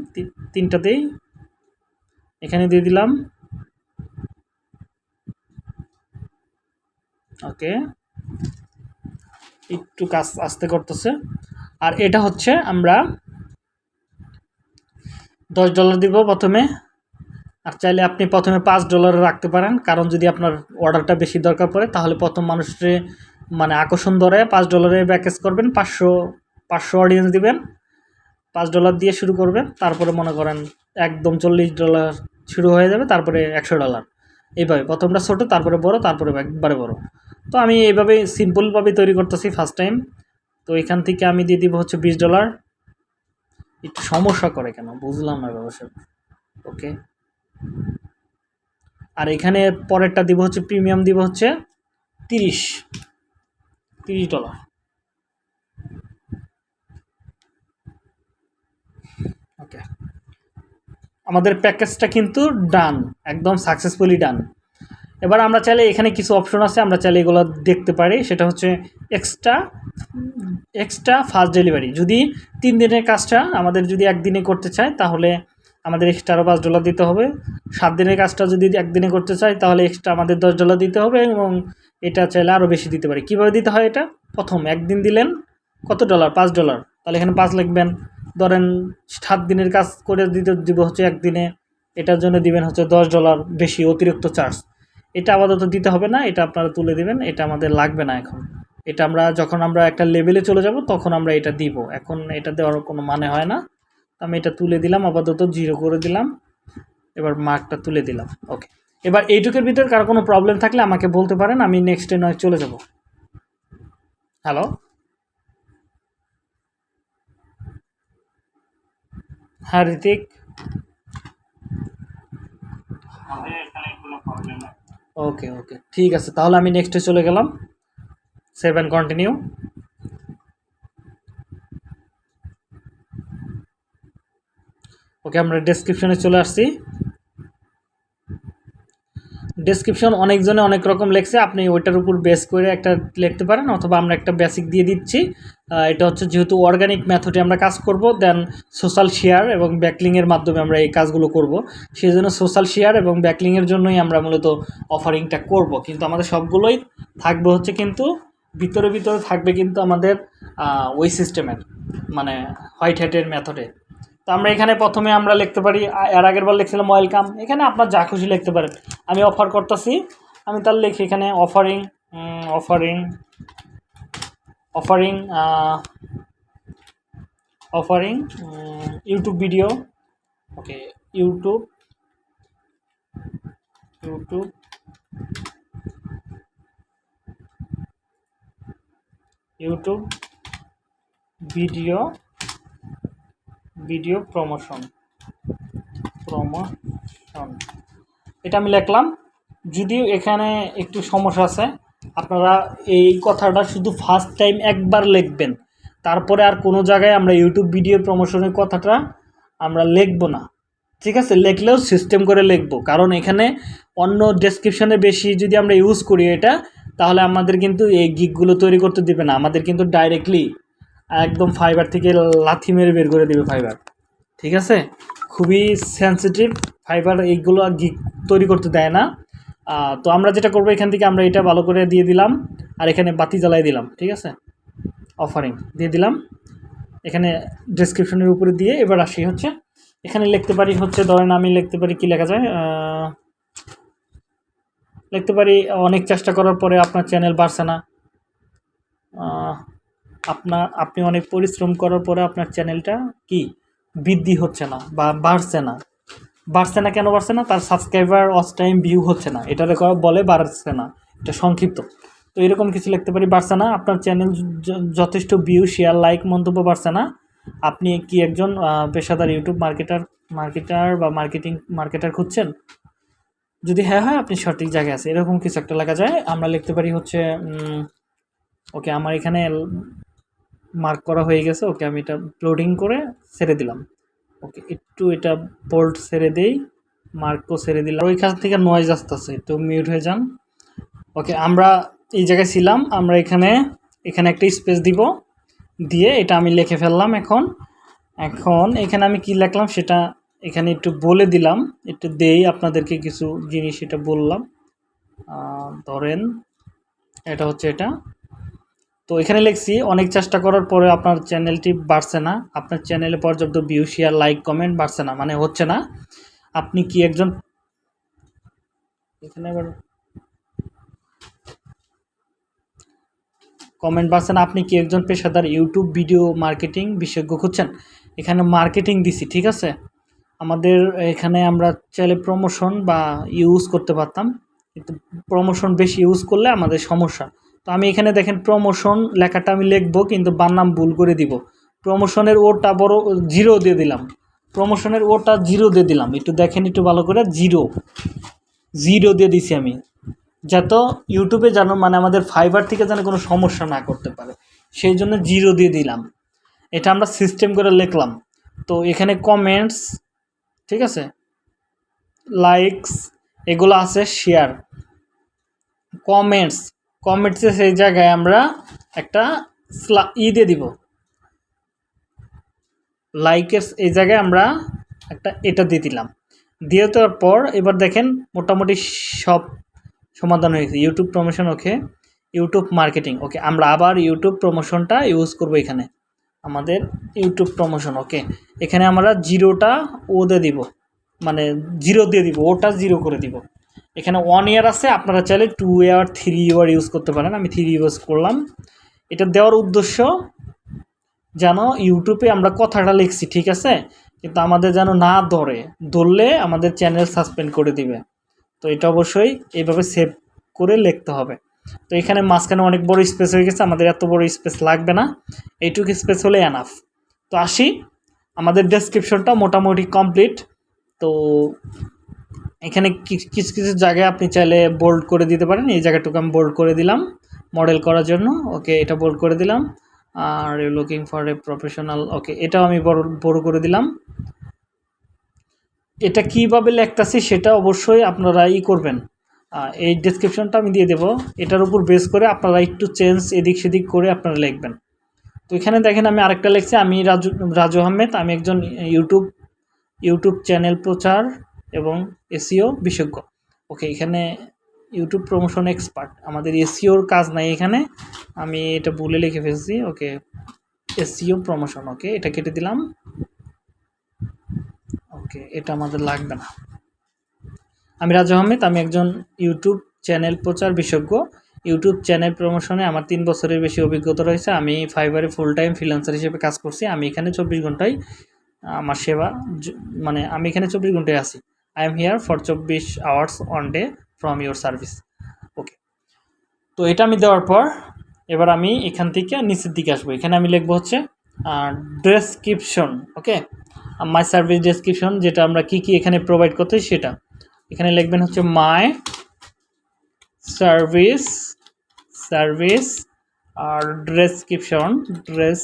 A: তিনটাতেই এখানে দিয়ে দিলাম ওকে একটু কাজ আসতে করতেছে আর এটা হচ্ছে আমরা দশ ডলার দিব প্রথমে আর চাইলে আপনি প্রথমে পাঁচ ডলারে রাখতে পারেন কারণ যদি আপনার অর্ডারটা বেশি দরকার পড়ে তাহলে প্রথম মানুষকে মানে আকর্ষণ ধরে পাঁচ ডলারে প্যাকেজ করবেন পাঁচশো পাঁচশো অডিয়েন্স দিবেন পাঁচ ডলার দিয়ে শুরু করবেন তারপরে মনে করেন একদম চল্লিশ ডলার শুরু হয়ে যাবে তারপরে একশো ডলার এইভাবে প্রথমটা ছোটো তারপরে বড় তারপরে একবারে বড় তো আমি এইভাবে সিম্পলভাবে তৈরি করতেছি ফার্স্ট টাইম তো এখান থেকে আমি দিয়ে দিব হচ্ছে বিশ ডলার একটু সমস্যা করে কেন বুঝলাম না ব্যবসা ওকে আর এখানে পরেরটা দিব হচ্ছে প্রিমিয়াম দিব হচ্ছে তিরিশ তিরিশ ডলার ওকে আমাদের প্যাকেজটা কিন্তু ডান একদম সাকসেসফুলি ডান এবার আমরা চাইলে এখানে কিছু অপশন আছে আমরা চাইলে এগুলো দেখতে পারি সেটা হচ্ছে এক্সট্রা এক্সট্রা ফাস্ট ডেলিভারি যদি তিন দিনের কাজটা আমাদের যদি একদিনে করতে চায় তাহলে আমাদের এক্সট্রা আরও পাঁচ ডলার দিতে হবে সাত দিনের কাজটা যদি একদিনে করতে চাই তাহলে এক্সট্রা আমাদের দশ ডলার দিতে হবে এবং এটা চাইলে আরও বেশি দিতে পারি কীভাবে দিতে হয় এটা প্রথম একদিন দিলেন কত ডলার পাঁচ ডলার তাহলে এখানে পাঁচ লিখবেন ধরেন সাত দিনের কাজ করে দিতে দিব হচ্ছে একদিনে এটার জন্য দিবেন হচ্ছে দশ ডলার বেশি অতিরিক্ত চার্জ এটা আপাতত দিতে হবে না এটা আপনারা তুলে দেবেন এটা আমাদের লাগবে না এখন এটা আমরা যখন আমরা একটা লেভেলে চলে যাব তখন আমরা এটা দিব এখন এটা দেওয়ার কোনো মানে হয় না আমি এটা তুলে দিলাম আপাতত জিরো করে দিলাম এবার মার্কটা তুলে দিলাম ওকে এবার এইটুকের ভিতরে কারো কোনো প্রবলেম থাকলে আমাকে বলতে পারেন আমি নেক্সট ডে নয় চলে যাব হ্যালো হ্যাঁ ঋতিক ওকে ওকে ঠিক আছে তাহলে আমি নেক্সটে চলে গেলাম সেভেন কন্টিনিউ ওকে আমরা ডেসক্রিপশনে চলে আসছি ডেসক্রিপশন অনেকজনে অনেক রকম লেখছে আপনি ওইটার উপর বেস করে একটা লিখতে পারেন অথবা আমরা একটা বেসিক দিয়ে দিচ্ছি এটা হচ্ছে যেহেতু অর্গানিক মেথডে আমরা কাজ করব দেন সোশ্যাল শেয়ার এবং ব্যাকলিংয়ের মাধ্যমে আমরা এই কাজগুলো করব সেই জন্য সোশ্যাল শেয়ার এবং ব্যাকলিংয়ের জন্যই আমরা মূলত অফারিংটা করব কিন্তু আমাদের সবগুলোই থাকবে হচ্ছে কিন্তু ভিতরে ভিতরে থাকবে কিন্তু আমাদের ওই সিস্টেমের মানে হোয়াইট হ্যাটের মেথডে তো আমরা এখানে প্রথমে আমরা লিখতে পারি এর আগের বার লিখছিলাম ওয়েলকাম এখানে আপনার যা খুশি লিখতে পারেন আমি অফার করতেছি আমি তার লিখি এখানে offering offering offering offering YouTube video okay YouTube YouTube YouTube video video promotion promotion এটা আমি লিখলাম যদিও এখানে একটু সমস্যা আছে আপনারা এই কথাটা শুধু ফার্স্ট টাইম একবার লিখবেন তারপরে আর কোনো জায়গায় আমরা ইউটিউব ভিডিও প্রমোশনের কথাটা আমরা লিখব না ঠিক আছে লিখলেও সিস্টেম করে লিখব কারণ এখানে অন্য ডেসক্রিপশনে বেশি যদি আমরা ইউজ করি এটা তাহলে আমাদের কিন্তু এই গিকগুলো তৈরি করতে দেবে না আমাদের কিন্তু ডাইরেক্টলি একদম ফাইবার থেকে লাথি মেরে বের করে দেবে ফাইবার ঠিক আছে খুবই সেন্সিটিভ ফাইবার এইগুলো গিক তৈরি করতে দেয় না তো আমরা যেটা করবো এখান থেকে আমরা এটা ভালো করে দিয়ে দিলাম আর এখানে বাতি জ্বালাই দিলাম ঠিক আছে অফারিং দিয়ে দিলাম এখানে ডেসক্রিপশনের উপরে দিয়ে এবার আসি হচ্ছে এখানে লিখতে পারি হচ্ছে ধরেন আমি লিখতে পারি কি লেখা যায় লিখতে পারি অনেক চেষ্টা করার পরে আপনার চ্যানেল বাড়ছে না আপনার আপনি অনেক পরিশ্রম করার পরে আপনার চ্যানেলটা কি বৃদ্ধি হচ্ছে না বা বাড়ছে না বাড়ছে না কেন বাড়ছে না তার সাবস্ক্রাইবার অস টাইম ভিউ হচ্ছে না এটা বলে বাড়ছে না এটা সংক্ষিপ্ত তো এরকম কিছু লিখতে পারি বাড়ছে না আপনার চ্যানেল যথেষ্ট ভিউ শেয়ার লাইক মন্তব্য বাড়ছে না আপনি কি একজন পেশাদার ইউটিউব মার্কেটার মার্কেটার বা মার্কেটিং মার্কেটার খুঁজছেন যদি হ্যাঁ হয় আপনি সঠিক জায়গায় আছে এরকম কিছু একটা লেখা যায় আমরা লিখতে পারি হচ্ছে ওকে আমার এখানে মার্ক করা হয়ে গেছে ওকে আমি এটা লোডিং করে ছেড়ে দিলাম ওকে একটু এটা বোল্ট ছেড়ে দেই মার্কও ছেড়ে দিলাম ওইখান থেকে নয়েজ আসতেছে একটু মিউট হয়ে যান ওকে আমরা এই জায়গায় ছিলাম আমরা এখানে এখানে একটা স্পেস দিব দিয়ে এটা আমি লিখে ফেললাম এখন এখন এখানে আমি কি লিখলাম সেটা এখানে একটু বলে দিলাম একটু দেই আপনাদেরকে কিছু জিনিস এটা বললাম ধরেন এটা হচ্ছে এটা তো এখানে লিখছি অনেক চেষ্টা করার পরে আপনার চ্যানেলটি বাড়ছে না আপনার চ্যানেলে পর্যাপ্ত ভিউ শেয়ার লাইক কমেন্ট বাড়ছে না মানে হচ্ছে না আপনি কি একজন এখানে আবার কমেন্ট বাড়ছে না আপনি কি একজন পেশাদার ইউটিউব ভিডিও মার্কেটিং বিশেষজ্ঞ খুঁজছেন এখানে মার্কেটিং দিছি ঠিক আছে আমাদের এখানে আমরা চাইলে প্রমোশন বা ইউজ করতে পারতাম কিন্তু প্রমোশন বেশি ইউজ করলে আমাদের সমস্যা তো আমি এখানে দেখেন প্রমোশন লেখাটা আমি লিখবো কিন্তু বার নাম ভুল করে দিব প্রমোশনের ওটা বড় জিরো দিয়ে দিলাম প্রমোশনের ওটা জিরো দিয়ে দিলাম একটু দেখেন একটু ভালো করে জিরো জিরো দিয়ে দিছি আমি যাতে ইউটিউবে যেন মানে আমাদের ফাইবার থেকে যেন কোনো সমস্যা না করতে পারে সেই জন্য জিরো দিয়ে দিলাম এটা আমরা সিস্টেম করে লিখলাম তো এখানে কমেন্টস ঠিক আছে লাইকস এগুলো আছে শেয়ার কমেন্টস কমেন্টসে সেই জায়গায় আমরা একটা ই দিয়ে দিব লাইকের এই জায়গায় আমরা একটা এটা দিয়ে দিলাম দিয়ে দেওয়ার পর এবার দেখেন মোটামুটি সব সমাধান হয়েছে YouTube promotion okay YouTube marketing okay আমরা আবার ইউটিউব প্রমোশনটা ইউজ করব এখানে আমাদের ইউটিউব প্রমোশন ওকে এখানে আমরা জিরোটা ও দিয়ে দিব মানে জিরো দিয়ে দিব ওটা জিরো করে দিব এখানে ওয়ান ইয়ার আছে আপনারা চাইলে two year three year use করতে পারেন আমি থ্রি ইউজ করলাম এটা দেওয়ার উদ্দেশ্য যেন ইউটিউবে আমরা কথাটা লিখছি ঠিক আছে কিন্তু আমাদের যেন না ধরে ধরলে আমাদের চ্যানেল সাসপেন্ড করে দিবে তো এটা অবশ্যই এইভাবে সেভ করে লিখতে হবে তো এখানে মাঝখানে অনেক বড় স্পেস হয়ে গেছে আমাদের এত বড় স্পেস লাগবে না এইটুকু স্পেস হলে অ্যানাফ তো আসি আমাদের ডেসক্রিপশনটা মোটামুটি কমপ্লিট তো এখানে কিছু কিছু জায়গায় আপনি চাইলে বোল্ড করে দিতে পারেন এই জায়গাটুকু আমি বোল্ড করে দিলাম মডেল করার জন্য ওকে এটা বোল্ড করে দিলাম আর looking for a professional okay এটাও আমি বড় বড় করে দিলাম এটা কীভাবে লেখতেছি সেটা অবশ্যই আপনারা ই করবেন এই ডিসক্রিপশনটা আমি দিয়ে দেব এটার উপর বেস করে আপনারা একটু চেঞ্জ এদিক সেদিক করে আপনারা লিখবেন তো এখানে দেখেন আমি আরেকটা লিখছি আমি রাজু রাজু আহমেদ আমি একজন ইউটিউব ইউটিউব চ্যানেল প্রচার এবং এসিও বিশেষজ্ঞ ওকে এখানে ইউটিউব প্রমোশন এক্সপার্ট আমাদের এসিওর কাজ নাই এখানে আমি এটা ভুলে লিখে ফেলছি ওকে এসিও প্রমোশন ওকে এটা কেটে দিলাম ওকে এটা আমাদের লাগবে না আমি রাজু আহমেদ আমি একজন ইউটিউব চ্যানেল প্রচার বিশেষজ্ঞ ইউটিউব চ্যানেল প্রমোশনে আমার তিন বছরের বেশি অভিজ্ঞতা রয়েছে আমি ফাইবারে ফুল টাইম ফ্রিলান্সার হিসেবে কাজ করছি আমি এখানে চব্বিশ ঘন্টায় আমার সেবা মানে আমি এখানে চব্বিশ ঘন্টায় আছি আই এম হিয়ার ফর চব্বিশ hours on day from your service okay তো এটা আমি দেওয়ার পর এবার আমি এখান থেকে নিচের দিকে আসবো এখানে আমি লিখবো হচ্ছে description okay my service description যেটা আমরা কি কি এখানে প্রোভাইড করতে সেটা এখানে লিখবেন হচ্ছে মাই সার্ভিস সার্ভিস আর description dress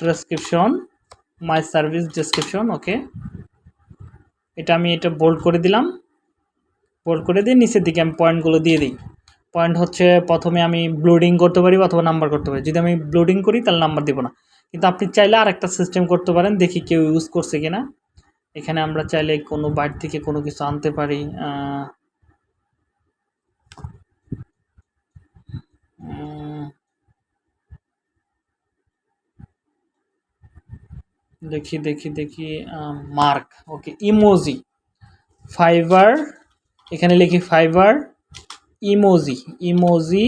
A: description my service description okay এটা আমি এটা বোল্ড করে দিলাম বোল্ড করে দিয়ে নিচের দিকে আমি পয়েন্টগুলো দিয়ে দিই পয়েন্ট হচ্ছে প্রথমে আমি ব্লোডিং করতে পারি অথবা নাম্বার করতে পারি যদি আমি ব্লোডিং করি তাহলে নাম্বার দেবো না কিন্তু আপনি চাইলে আর একটা সিস্টেম করতে পারেন দেখি কেউ ইউজ করছে কিনা এখানে আমরা চাইলে কোনো বাইট থেকে কোনো কিছু আনতে পারি দেখি দেখি দেখি মার্ক ওকে ইমোজি ফাইবার এখানে লিখি Fiverr emoji emoji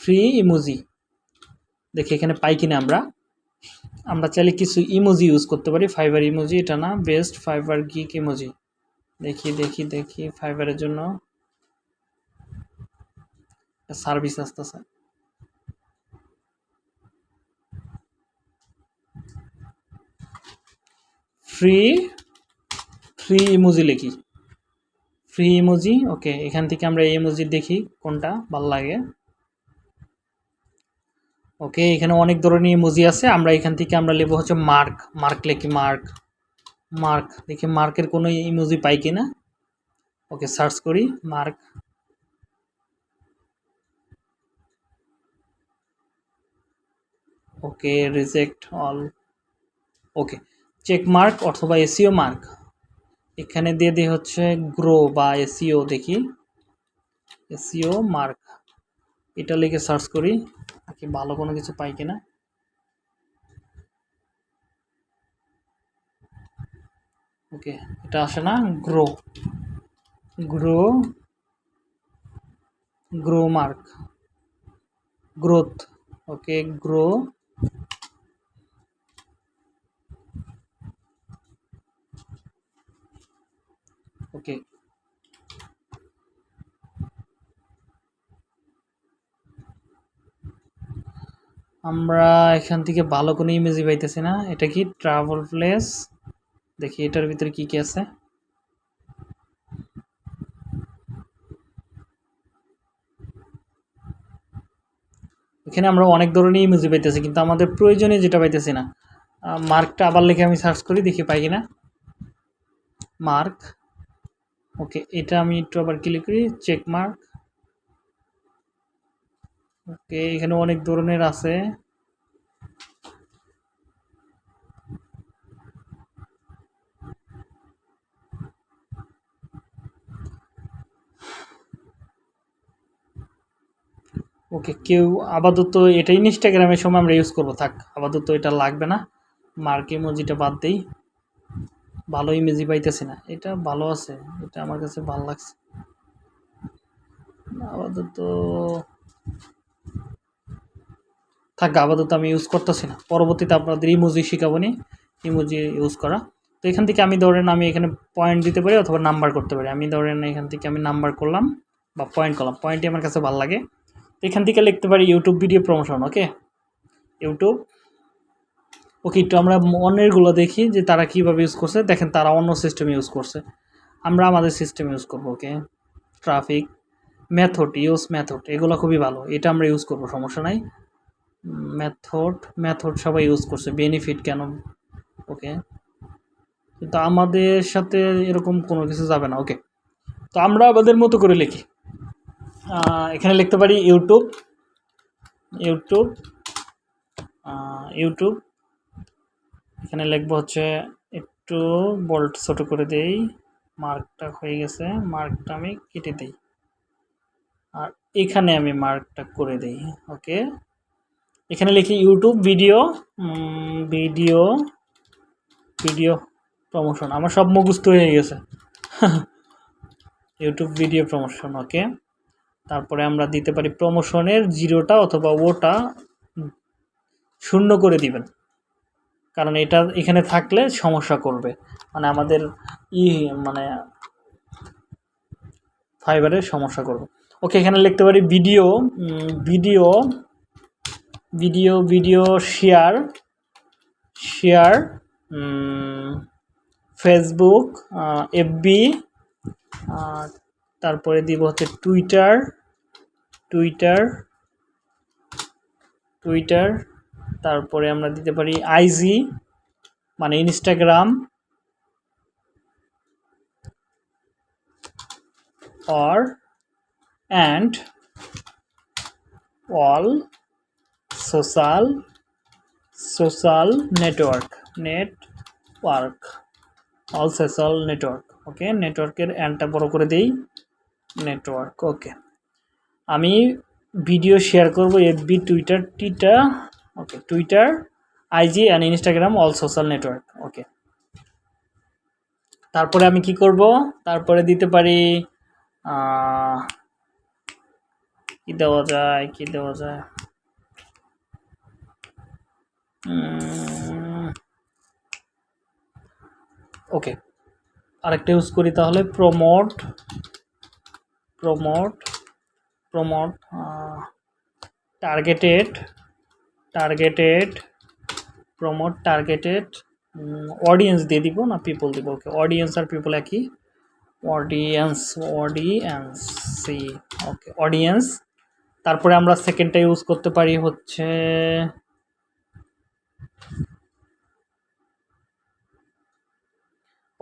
A: free emoji দেখি এখানে পাই কিনা আমরা আমরা চাইলে কিছু ইমোজি ইউজ করতে পারি ফাইবার ইমোজি এটা না বেস্ট ফাইবার গিক ইমোজি দেখি দেখি দেখি ফাইবারের জন্য সার্ভিস আসতেছে ফ্রি ফ্রি ইমোজি লিখি ফ্রি ইমোজি ওকে এখান থেকে আমরা এই ইমোজি দেখি কোনটা ভাল লাগে ওকে এখানে অনেক ধরনের ইমোজি আছে আমরা এখান থেকে আমরা লেবো হচ্ছে মার্ক মার্ক লিখি মার্ক মার্ক দেখি মার্কের কোনো ইমোজি পাই কি না ওকে সার্চ করি mark okay reject all okay checkmark অথবা এসিও মার্ক e এখানে দিয়ে দিই হচ্ছে গ্রো বা এসিও e দেখি এসিও মার্ক e এটা লিখে সার্চ করি কি ভালো কোনো কিছু পাই কিনা ওকে এটা আসে না grow grow grow mark growth okay grow আমরা এখান থেকে ভালো কোনো ইমেজই পাইতেছি না এটা কি ট্রাভেল প্লেস দেখি এটার ভিতরে কি কি আছে এখানে আমরা অনেক ধরনের ইমেজই পাইতেছি কিন্তু আমাদের প্রয়োজনে যেটা পাইতেছি না মার্কটা আবার লিখে আমি সার্চ করি দেখি পাই কিনা মার্ক ওকে এটা আমি একটু আবার ক্লিক করি চেক মার্ক ওকে এখানে অনেক ধরনের আছে ওকে কেউ আপাতত এটা ইনস্টাগ্রামের সময় আমরা ইউজ করবো থাক আপাতত এটা লাগবে না মার্কে ইমোজিটা বাদ দিই ভালো ইমেজি পাইতেছি না এটা ভালো আছে এটা আমার কাছে ভালো লাগছে আপাতত থাকে আপাতত আমি ইউজ করতেছি না পরবর্তীতে আপনাদের ইমোজি শিখাবো নি ইমোজি ইউজ করা তো এখান থেকে আমি ধরেন আমি এখানে পয়েন্ট দিতে পারি অথবা নাম্বার করতে পারি আমি ধরেন এখান থেকে আমি নাম্বার করলাম বা পয়েন্ট করলাম পয়েন্টই আমার কাছে ভালো লাগে তো এখান থেকে লিখতে পারি YouTube video promotion okay YouTube okay একটু আমরা অন্যেরগুলো দেখি যে তারা কীভাবে ইউজ করছে দেখেন তারা অন্য সিস্টেম ইউজ করছে আমরা আমাদের সিস্টেম ইউজ করবো okay traffic method use method এগুলো খুবই ভালো এটা আমরা ইউজ করবো সমস্যা নাই মেথড মেথড সবাই ইউজ করছে বেনিফিট কেন ওকে তো আমাদের সাথে এরকম কোনো কিছু যাবে না ওকে তো আমরা আমাদের মতো করে লিখি এখানে লিখতে পারি ইউটিউব ইউটিউব ইউটিউব এখানে লিখবো হচ্ছে একটু বল্ট ছোট করে দেই মার্কটা হয়ে গেছে মার্কটা আমি কেটে দিই আর এখানে আমি মার্কটা করে দিই ওকে এখানে লিখি YouTube video video video promotion আমার সব মুখস্থ হয়ে গেছে ইউটিউব ভিডিও প্রমোশন ওকে তারপরে আমরা দিতে পারি প্রমোশনের জিরোটা অথবা ওটা শূন্য করে দিবেন কারণ এটা এখানে থাকলে সমস্যা করবে মানে আমাদের ই মানে ফাইবারের সমস্যা করবে ওকে এখানে লিখতে পারি video video video video share share Facebook FB তারপরে দিব হচ্ছে টুইটার টুইটার টুইটার তারপরে আমরা দিতে পারি আইজি মানে Instagram or and all social social network network all social network okay নেটওয়ার্কের অ্যান্ডটা বড় করে দেই নেটওয়ার্ক ওকে আমি ভিডিও শেয়ার করব এফবি টুইটার টিটা okay Twitter IG and Instagram all social network okay তারপরে আমি কি করব তারপরে দিতে পারি কী দেওয়া যায় কী দেওয়া যায় ওকে আরেকটা ইউজ করি তাহলে promote promote promote targeted targeted promote targeted audience দিয়ে দিব না পিপল দিব ওকে অডিয়েন্স আর পিপল একই audience audience see okay audience তারপরে আমরা সেকেন্ডটা ইউজ করতে পারি হচ্ছে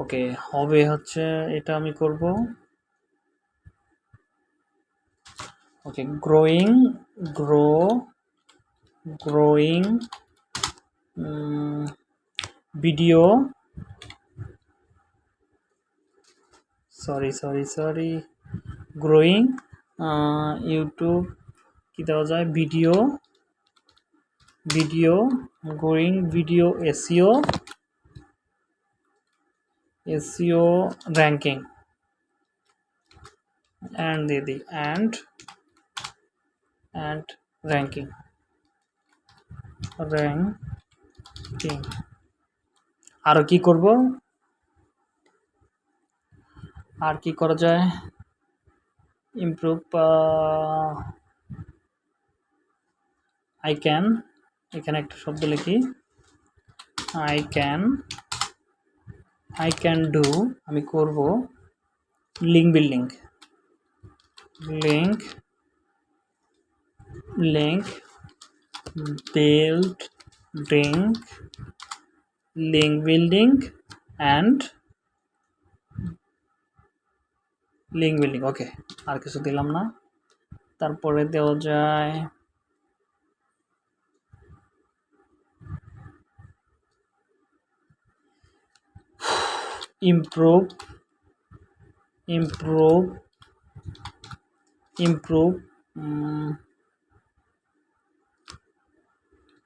A: ওকে হবে হচ্ছে এটা আমি করব okay growing grow growing video sorry sorry sorry growing YouTube কী দেওয়া যায় video video growing video SEO SEO ranking and দিয়ে দিই অ্যান্ড অ্যান্ড র্যাঙ্কিং র্যাঙ্কিং আরও কি করব আর কি করা যায় ইমপ্রুভ আই ক্যান এখানে একটা শব্দ লিখি I can I can do আমি করব link building link link build link link building and link building okay আর কিছু দিলাম না তারপরে দেওয়া যায় improve improve improve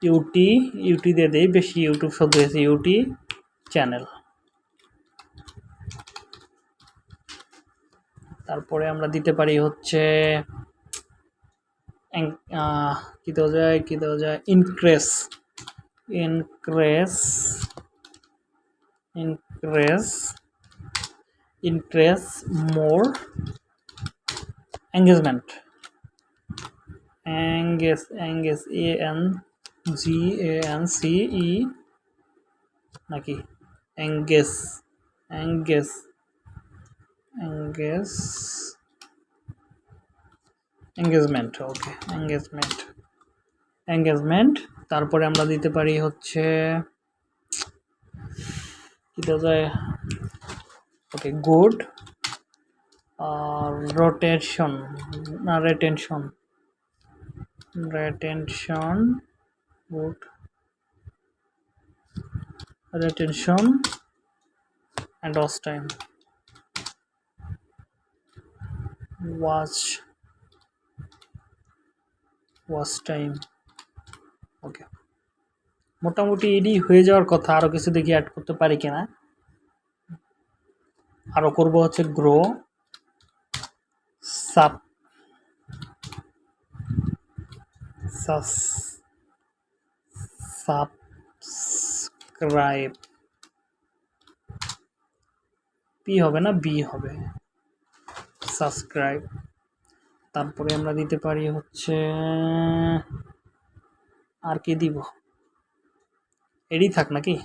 A: ইউটি ইউটি দিয়ে দেয় বেশি ইউটিউব শব্দ হয়েছে ইউটি চ্যানেল তারপরে আমরা দিতে পারি হচ্ছে কী দেওয়া যায় কী দেওয়া যায় increase increase raise interest more engagement engage engage a n g a n c e নাকি engage engage engage engagement okay engagement engagement তারপরে আমরা দিতে পারি হচ্ছে it is a okay good uh, rotation retention retention good retention and lost time watch watch time okay মোটামুটি এডি হয়ে যাওয়ার কথা আরও কিছু দেখি অ্যাড করতে পারি কিনা আরও করব হচ্ছে গ্রো সাব সাবস্ক্রাইব পি হবে না বি হবে সাবস্ক্রাইব তারপরে আমরা দিতে পারি হচ্ছে আর কি দিব এরই থাক নাকি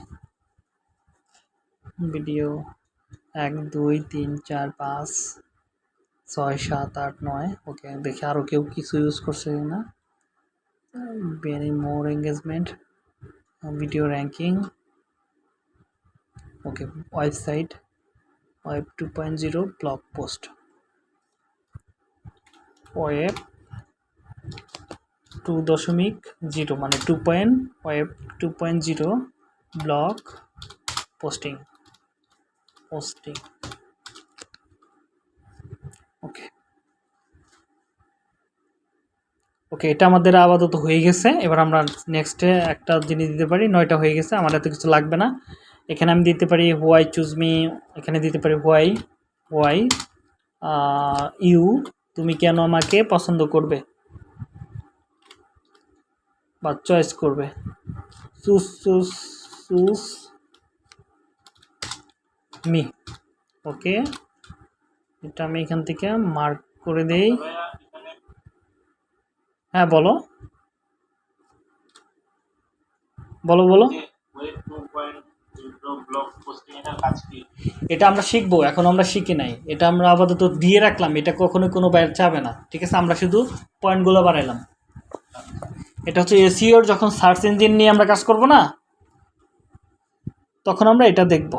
A: ভিডিও এক দুই তিন চার পাঁচ ছয় সাত আট নয় ওকে দেখে আরও কেউ কিছু ইউজ করছে না very more engagement video ranking okay website web two point zero blog post web two দশমিক জিরো মানে two point web two point zero block posting posting okay okay এটা আমাদের আপাতত হয়ে গেছে এবার আমরা নেক্সটে একটা জিনিস দিতে পারি নয়টা হয়ে গেছে আমার এত কিছু লাগবে না এখানে আমি দিতে পারি হোয়াই চুজ মি এখানে দিতে পারি হোয়াই হোয়াই ইউ তুমি কেন আমাকে পছন্দ করবে বা চয়েস করবে সুস সুস সুস মি ওকে এটা আমি এখান থেকে মার্ক করে দেই হ্যাঁ বলো বলো বলো এটা আমরা শিখবো এখন আমরা শিখি নাই এটা আমরা আপাতত দিয়ে রাখলাম এটা কখনো কোনো বাইরে যাবে না ঠিক আছে আমরা শুধু পয়েন্টগুলো বাড়াইলাম এটা হচ্ছে এসিওর যখন সার্চ ইঞ্জিন নিয়ে আমরা কাজ করব না তখন আমরা এটা দেখব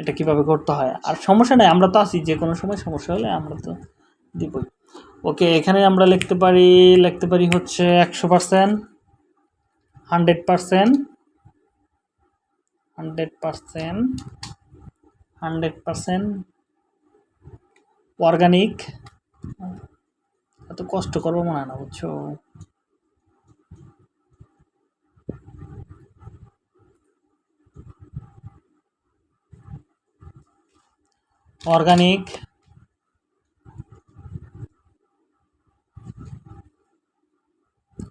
A: এটা কিভাবে করতে হয় আর সমস্যা নাই আমরা তো আছি যে কোনো সময় সমস্যা হলে আমরা তো দিবই ওকে এখানে আমরা লিখতে পারি লিখতে পারি হচ্ছে একশো percent hundred percent hundred percent hundred percent organic এত কষ্ট করবো মনে হয় না বুঝছো ऑर्गेनिक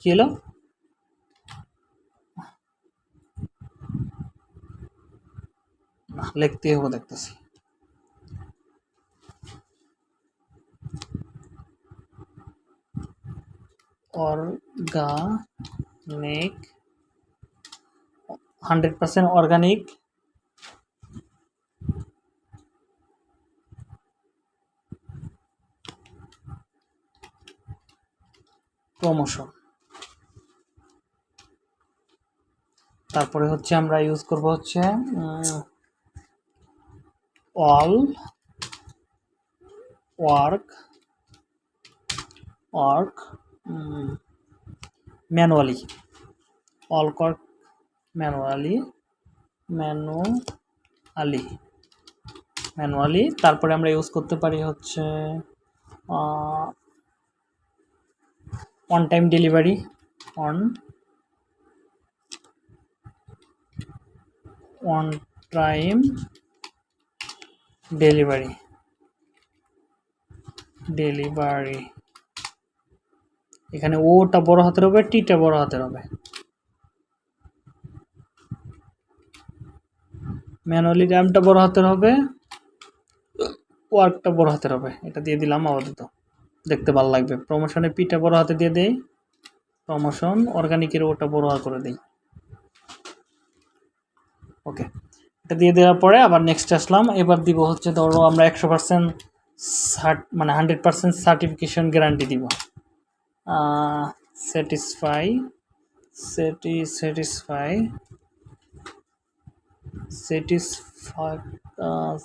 A: चलो লিখতে হবে দেখতেছি অর্গানিক হান্ড্রেড পার্সেন্ট অর্গানিক ক্রমশ তারপরে হচ্ছে আমরা ইউজ করব হচ্ছে all work work manually all work manually manually manually তারপরে আমরা ইউজ করতে পারি হচ্ছে on time delivery on on time delivery delivery এখানে ওটা বড় হাতের হবে টিটা বড় হাতের হবে ম্যানুয়ালি র্যামটা বড় হাতের হবে ওয়ার্কটা বড় হাতের হবে এটা দিয়ে দিলাম আপাতত দেখতে ভালো লাগবে প্রমোশনে পিটা বড় হাতে দিয়ে দেই প্রমোশন অর্গানিকের ওটা বড় করে দেই ওকে এটা দিয়ে দেওয়ার পরে আবার নেক্সট আসলাম এবার দিব হচ্ছে ধরো আমরা একশো পার্সেন্ট মানে হান্ড্রেড পার্সেন্ট সার্টিফিকেশন গ্যারান্টি দিব স্যাটিসফাই সেটি satisfy satisfy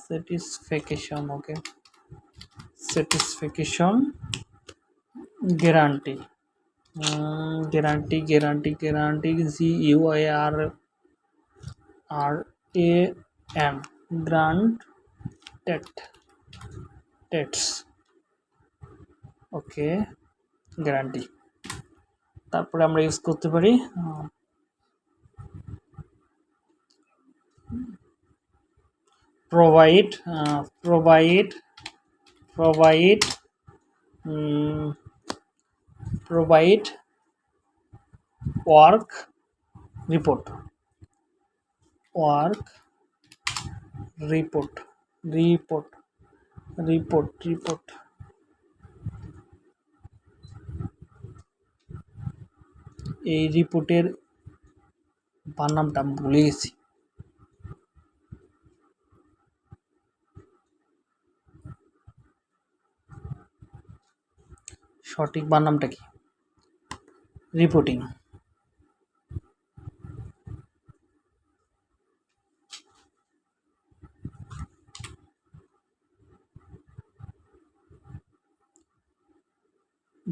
A: satisfaction okay satisfaction guarantee guarantee guarantee guarantee G U I R R A M grant টেট টেটস ওকে গ্যারান্টি তারপরে আমরা ইউজ করতে পারি provide uh, provide provide um, provide work report work report report report report এই রিপোর্টের বানামটা ভুলে গেছি সঠিক নামটা কি রিপোর্টিং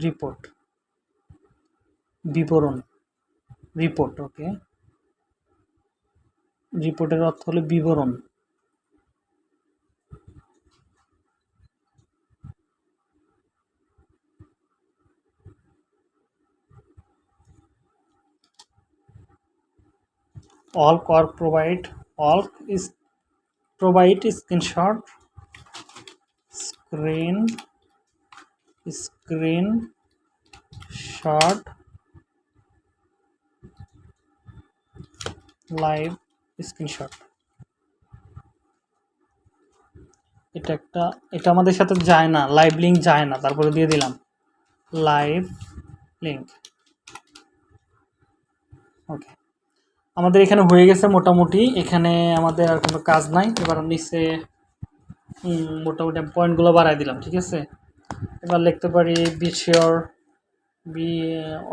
A: রিপোর্ট বিবরণ রিপোর্ট ওকে রিপোর্টের অর্থ হলো বিবরণ all or provide all is provide screenshot screen screen shot live screenshot এটা একটা এটা আমাদের সাথে যায় না লাইভ লিঙ্ক যায় না তারপরে দিয়ে দিলাম লাইভ লিঙ্ক ওকে আমাদের এখানে হয়ে গেছে মোটামুটি এখানে আমাদের আর কোনো কাজ নাই এবার নিচে মোটামুটি আমি পয়েন্টগুলো বাড়াই দিলাম ঠিক আছে এবার লিখতে পারি বিশিওর বি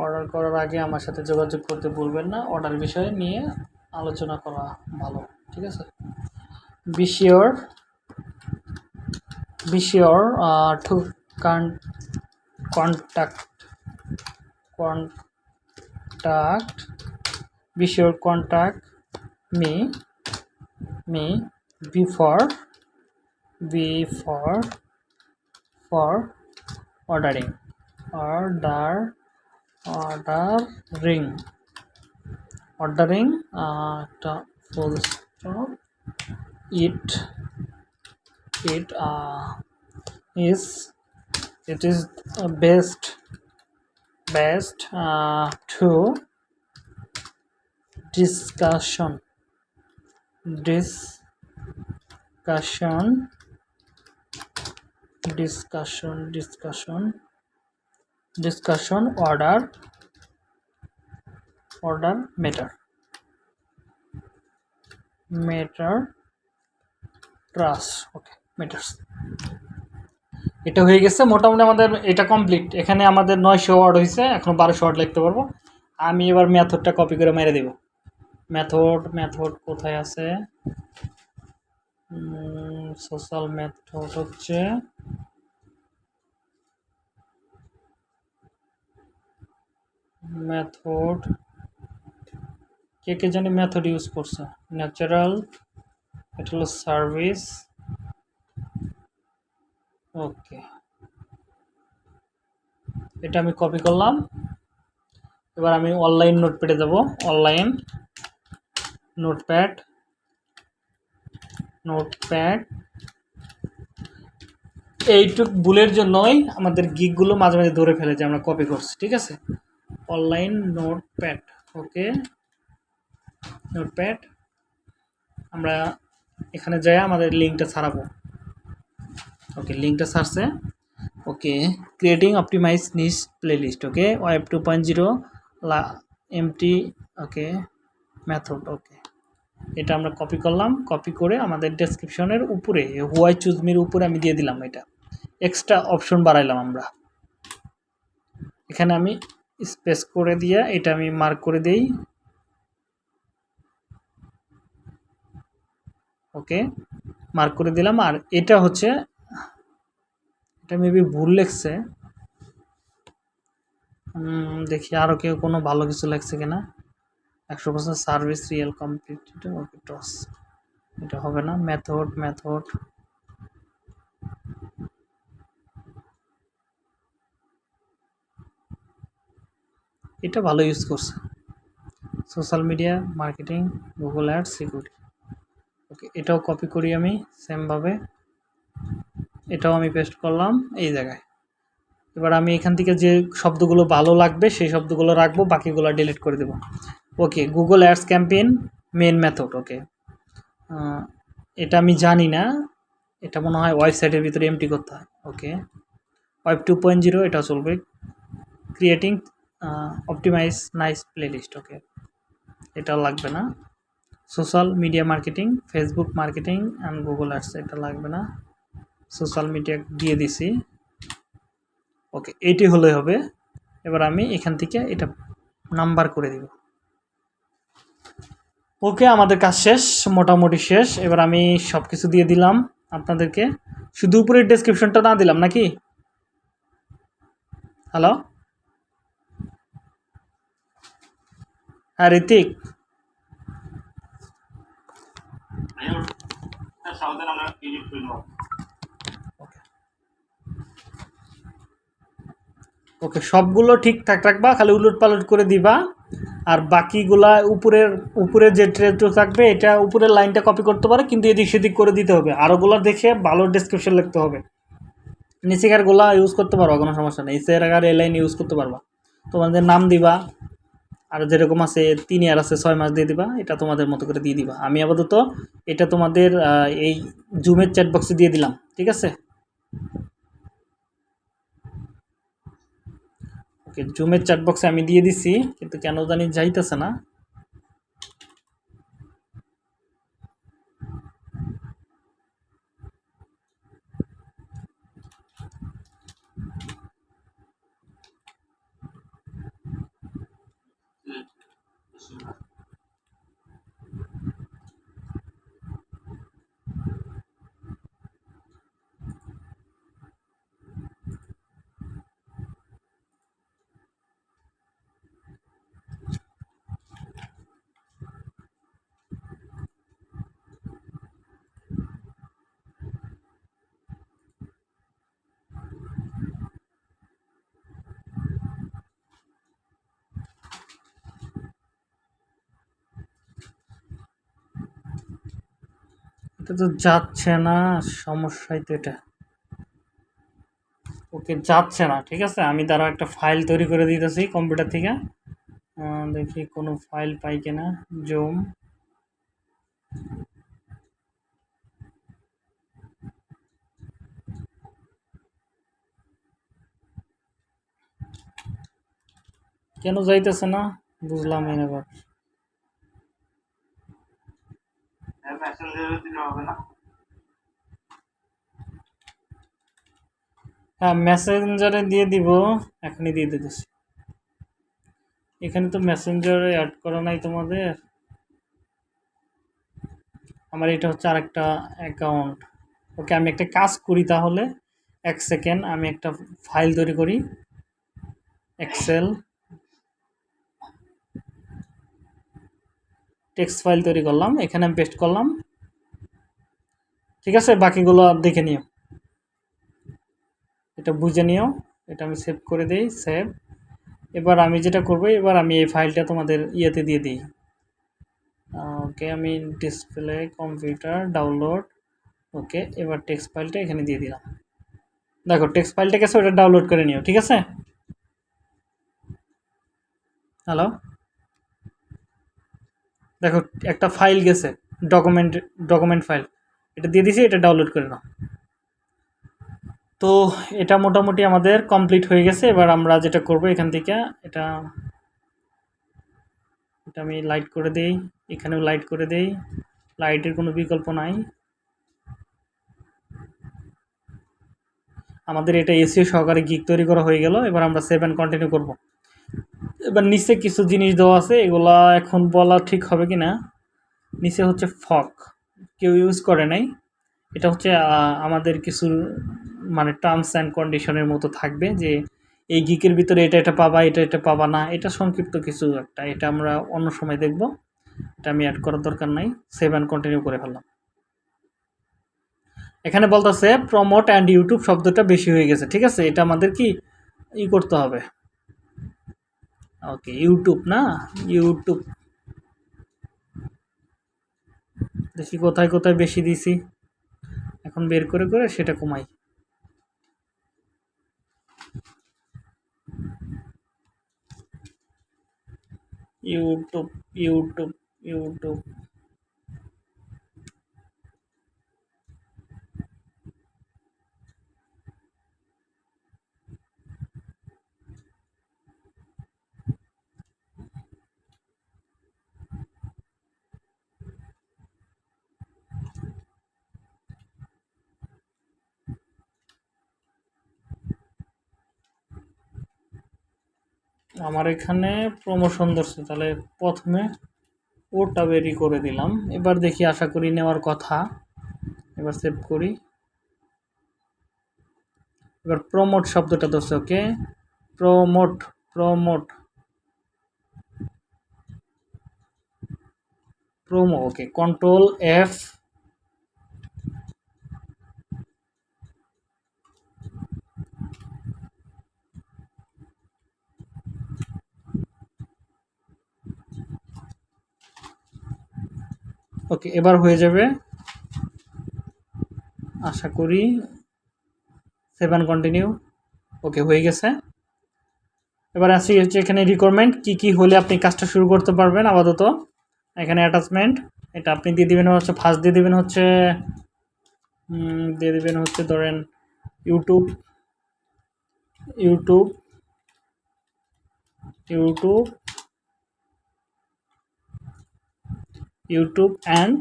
A: অর্ডার করার আগে আমার সাথে যোগাযোগ করতে বলবেন না অর্ডার বিষয়ে নিয়ে আলোচনা করা ভালো ঠিক আছে be sure be sure to contact contact be sure contact me me before before for ordering order ordering ordering at full stop it it uh, is it is best best uh, to discussion discussion discussion discussion discussion order order matter matter ট্রাস okay matters এটা হয়ে গেছে মোটামুটি আমাদের এটা complete এখানে আমাদের নয়শো ওয়ার্ড হয়েছে এখন বারোশো ওয়ার্ড লিখতে পারবো আমি এবার ম্যাথডটা কপি করে মেরে দেবো মেথড মেথড কোথায় আছে সোশ্যাল মেথড হচ্ছে মেথড কে কে জানি মেথড ইউজ করছে ন্যাচারাল এটা হলো সার্ভিস ওকে এটা আমি কপি করলাম এবার আমি অনলাইন নোট পেটে দেবো অনলাইন নোটপ্যাড নোটপ্যাড এইটুক ভুলের জন্যই আমাদের গিকগুলো মাঝে মাঝে ধরে ফেলে যে আমরা কপি করছি ঠিক আছে অনলাইন নোটপ্যাড ওকে নোটপ্যাড আমরা এখানে যাই আমাদের লিঙ্কটা ছাড়াবো ওকে লিঙ্কটা ছাড়ছে okay creating optimize niche playlist okay web two point zero লা এমটি ওকে মেথড ওকে এটা আমরা কপি করলাম কপি করে আমাদের ডেসক্রিপশনের উপরে হোয়াই চুজমির উপরে আমি দিয়ে দিলাম এটা এক্সট্রা অপশন বাড়াইলাম আমরা এখানে আমি স্পেস করে দিয়ে এটা আমি মার্ক করে দেই ওকে মার্ক করে দিলাম আর এটা হচ্ছে এটা মেবি ভুল লেখছে দেখি আরও কেউ কোনো ভালো কিছু লেখছে কিনা একশো percent service real complete okay টস এটা হবে না মেথড মেথড এটা ভালো ইউজ করছে social media marketing Google ad security okay এটাও কপি করি আমি সেমভাবে এটাও আমি পেস্ট করলাম এই জায়গায় এবার আমি এখান থেকে যে শব্দগুলো ভালো লাগবে সেই শব্দগুলো রাখবো বাকিগুলো ডিলিট করে দেবো okay Google ads campaign main method okay এটা আমি জানি না এটা মনে হয় ওয়েবসাইটের ভিতরে এমটি করতে হয় okay web two point zero এটা চলবে creating optimise nice playlist okay এটা লাগবে না social media marketing Facebook marketing and Google ads এটা লাগবে না সোশ্যাল মিডিয়া দিয়ে দিছি ওকে এইটি হলে হবে এবার আমি এখান থেকে এটা নাম্বার করে দিব ওকে আমাদের কাজ শেষ মোটামুটি শেষ এবার আমি সব কিছু দিয়ে দিলাম আপনাদেরকে শুধু উপরে ডেসক্রিপশনটা না দিলাম নাকি হ্যালো হ্যাঁ ঋতিক ওকে সবগুলো ঠিকঠাক রাখবা খালি উলুট পালট করে দিবা আর বাকিগুলা উপরের উপরে যে ট্রেটো থাকবে এটা উপরের লাইনটা কপি করতে পারে কিন্তু এদিক সেদিক করে দিতে হবে আরোগুলো দেখে ভালো ডিসক্রিপশন লিখতে হবে গোলা ইউজ করতে পারবা কোনো সমস্যা নেই নিচেকার এ লাইন ইউজ করতে পারবা তোমাদের নাম দিবা আর যেরকম আছে তিন ইয়ার আছে ছয় মাস দিয়ে দিবা এটা তোমাদের মতো করে দিয়ে দিবা আমি আপাতত এটা তোমাদের এই জুমের চ্যাটবক্সে দিয়ে দিলাম ঠিক আছে ওকে জুমের চ্যাটবক্সে আমি দিয়ে দিছি কিন্তু কেন জানি যাইতেছে না এটা তো যাচ্ছে না সমস্যাই তো এটা ওকে যাচ্ছে না ঠিক আছে আমি তারা একটা ফাইল তৈরি করে দিতেছি কম্পিউটার থেকে দেখি কোনো ফাইল পাই কিনা জুম কেন যাইতেছে না বুঝলাম এবার হ্যাঁ মেসেঞ্জারে দিয়ে দিব এখনই দিয়ে দিতেছি এখানে তো মেসেঞ্জারে অ্যাড করা নাই তোমাদের আমার এটা হচ্ছে আরেকটা অ্যাকাউন্ট ওকে আমি একটা কাজ করি তাহলে এক সেকেন্ড আমি একটা ফাইল তৈরি করি এক্সেল টেক্সট ফাইল তৈরি করলাম এখানে আমি পেস্ট করলাম ঠিক আছে বাকিগুলো দেখে নিও এটা বুঝে নিও এটা আমি সেভ করে দিই সেভ এবার আমি যেটা করব এবার আমি এই ফাইলটা তোমাদের ইয়েতে দিয়ে দিই ওকে আমি ডিসপ্লে কম্পিউটার ডাউনলোড ওকে এবার টেক্সট ফাইলটা এখানে দিয়ে দিলাম দেখো টেক্সট ফাইলটা কেসে ওটা ডাউনলোড করে নিও ঠিক আছে হ্যালো দেখো একটা ফাইল গেছে ডকুমেন্ট ডকুমেন্ট ফাইল এটা দিয়ে দিছি এটা ডাউনলোড করে নাও তো এটা মোটামুটি আমাদের কমপ্লিট হয়ে গেছে এবার আমরা যেটা করব এখান থেকে এটা এটা আমি লাইট করে দেই এখানেও লাইট করে দেই লাইটের কোনো বিকল্প নাই আমাদের এটা এসিও সহকারে গিক তৈরি করা হয়ে গেল এবার আমরা সেভ অ্যান্ড কন্টিনিউ করবো এবার নিচে কিছু জিনিস দেওয়া আছে এগুলা এখন বলা ঠিক হবে কি না নিচে হচ্ছে ফক কেউ ইউজ করে নাই এটা হচ্ছে আমাদের কিছু মানে টার্মস অ্যান্ড কন্ডিশনের মতো থাকবে যে এই গিকের ভিতরে এটা এটা পাবা এটা এটা পাবা না এটা সংক্ষিপ্ত কিছু একটা এটা আমরা অন্য সময় দেখব এটা আমি অ্যাড করার দরকার নাই সেভ অ্যান্ড কন্টিনিউ করে ফেললাম এখানে বলতেছে প্রমোট অ্যান্ড ইউটিউব শব্দটা বেশি হয়ে গেছে ঠিক আছে এটা আমাদের কি ই করতে হবে ওকে ইউটিউব না ইউটিউব দেখি কোথায় কোথায় বেশি দিছি এখন বের করে করে সেটা কমাই ইউটিউব ইউটিউব ইউটিউব আমার এখানে প্রমোশন ধরছে তাহলে প্রথমে ওটা বেরি করে দিলাম এবার দেখি আশা করি নেওয়ার কথা এবার সেভ করি এবার প্রমোট শব্দটা ধরছে okay promote promote promo okay control F okay এবার হয়ে যাবে আশা করি সেভেন কন্টিনিউ ওকে হয়ে গেছে এবার আসি হচ্ছে এখানে রিকোয়ারমেন্ট কী কী হলে আপনি কাজটা শুরু করতে পারবেন আপাতত এখানে অ্যাটাচমেন্ট এটা আপনি দিয়ে দেবেন হচ্ছে ফার্স্ট দিয়ে দেবেন হচ্ছে দিয়ে দেবেন হচ্ছে ধরেন YouTube YouTube YouTube YouTube and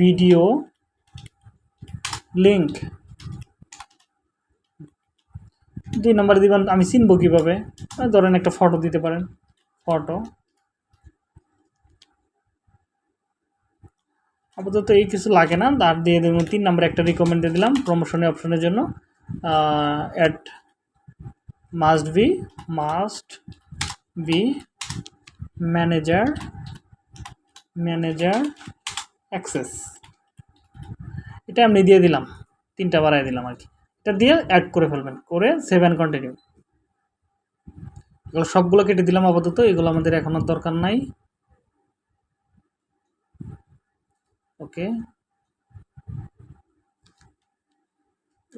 A: video link দুই নম্বরে দিবেন আমি চিনবো কীভাবে ধরেন একটা ফটো দিতে পারেন ফটো আপাতত এই কিছু লাগে না আর দিয়ে দেবেন তিন নম্বরে একটা রিকমেন্ড দিয়ে দিলাম প্রমোশনের অপশনের জন্য at must be must be manager manager access এটা আমি দিয়ে দিলাম তিনটা বাড়াই দিলাম আর কি এটা দিয়ে অ্যাড করে ফেলবেন করে সেভ অ্যান্ড কন্টিনিউ এগুলো সবগুলো কেটে দিলাম আপাতত এগুলো আমাদের এখন আর দরকার নাই ওকে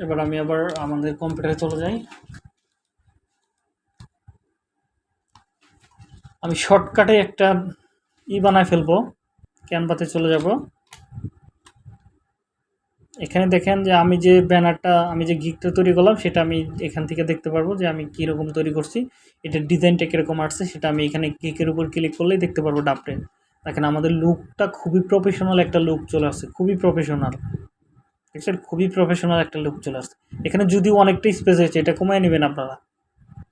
A: এবার আমি আবার আমাদের কম্পিউটারে চলে যাই আমি শর্টকাটে একটা ই বানায় ফেলবো ক্যানভাতে চলে যাব এখানে দেখেন যে আমি যে ব্যানারটা আমি যে গিকটা তৈরি করলাম সেটা আমি এখান থেকে দেখতে পারবো যে আমি কীরকম তৈরি করছি এটার ডিজাইনটা কীরকম আসছে সেটা আমি এখানে গিকের উপর ক্লিক করলেই দেখতে পারবো ডাপটে দেখেন আমাদের লুকটা খুবই প্রফেশনাল একটা লুক চলে আসছে খুবই প্রফেশনাল আছে খুবই প্রফেশনাল একটা লুক চলে আসছে এখানে যদিও অনেকটা স্পেস হয়েছে এটা কমায় নেবেন আপনারা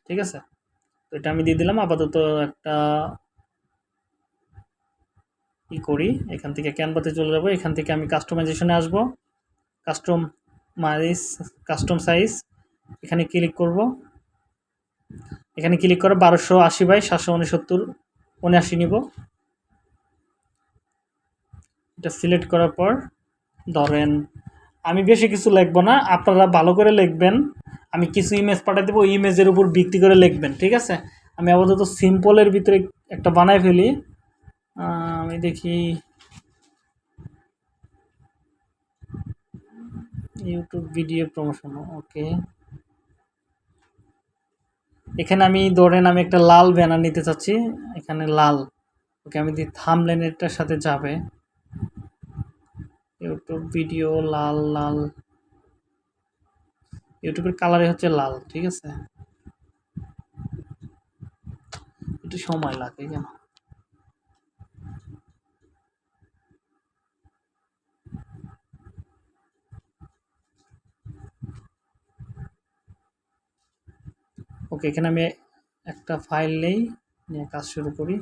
A: ঠিক আছে তো এটা আমি দিয়ে দিলাম আপাতত একটা ই করি এখান থেকে ক্যানভাতে চলে যাব এখান থেকে আমি কাস্টমাইজেশনে আসব কাস্টম মাইজ কাস্টম সাইজ এখানে ক্লিক করব এখানে ক্লিক করে বারোশো আশি বাই সাতশো উনসত্তর উনআশি নিব এটা সিলেক্ট করার পর ধরেন আমি বেশি কিছু লিখব না আপনারা ভালো করে লিখবেন আমি কিছু ইমেজ পাঠাই দেবো ওই ইমেজের উপর ভিত্তি করে লিখবেন ঠিক আছে আমি আপাতত সিম্পলের ভিতরে একটা বানাই ফেলি আমি দেখি ইউটিউব ভিডিও প্রমোশন ওকে এখানে আমি ধরেন আমি একটা লাল ব্যানার নিতে চাচ্ছি এখানে লাল ওকে আমি দিই থাম লেনেরটার সাথে যাবে ইউটিউব ভিডিও লাল লাল ইউটিউবের কালারে হচ্ছে লাল ঠিক আছে একটু সময় লাগে কেন ওকে এখানে আমি একটা ফাইল নেই নিয়ে কাজ শুরু করি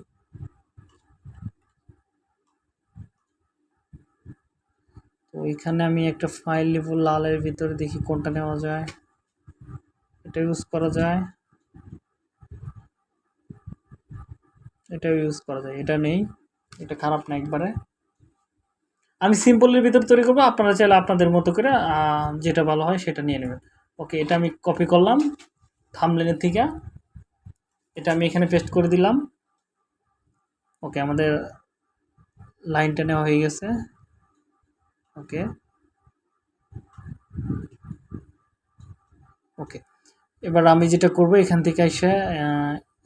A: তো এখানে আমি একটা ফাইল নেব লালের ভিতরে দেখি কোনটা নেওয়া যায় এটা ইউজ করা যায় এটা ইউজ করা যায় এটা নেই এটা খারাপ না একবারে আমি সিম্পলের ভিতরে তৈরি করবো আপনারা চাইলে আপনাদের মতো করে যেটা ভালো হয় সেটা নিয়ে নেবেন ওকে এটা আমি কপি করলাম থামলেনের থেকে এটা আমি এখানে পেস্ট করে দিলাম ওকে আমাদের লাইনটা নেওয়া হয়ে গেছে ওকে ওকে এবার আমি যেটা করব এখান থেকে এসে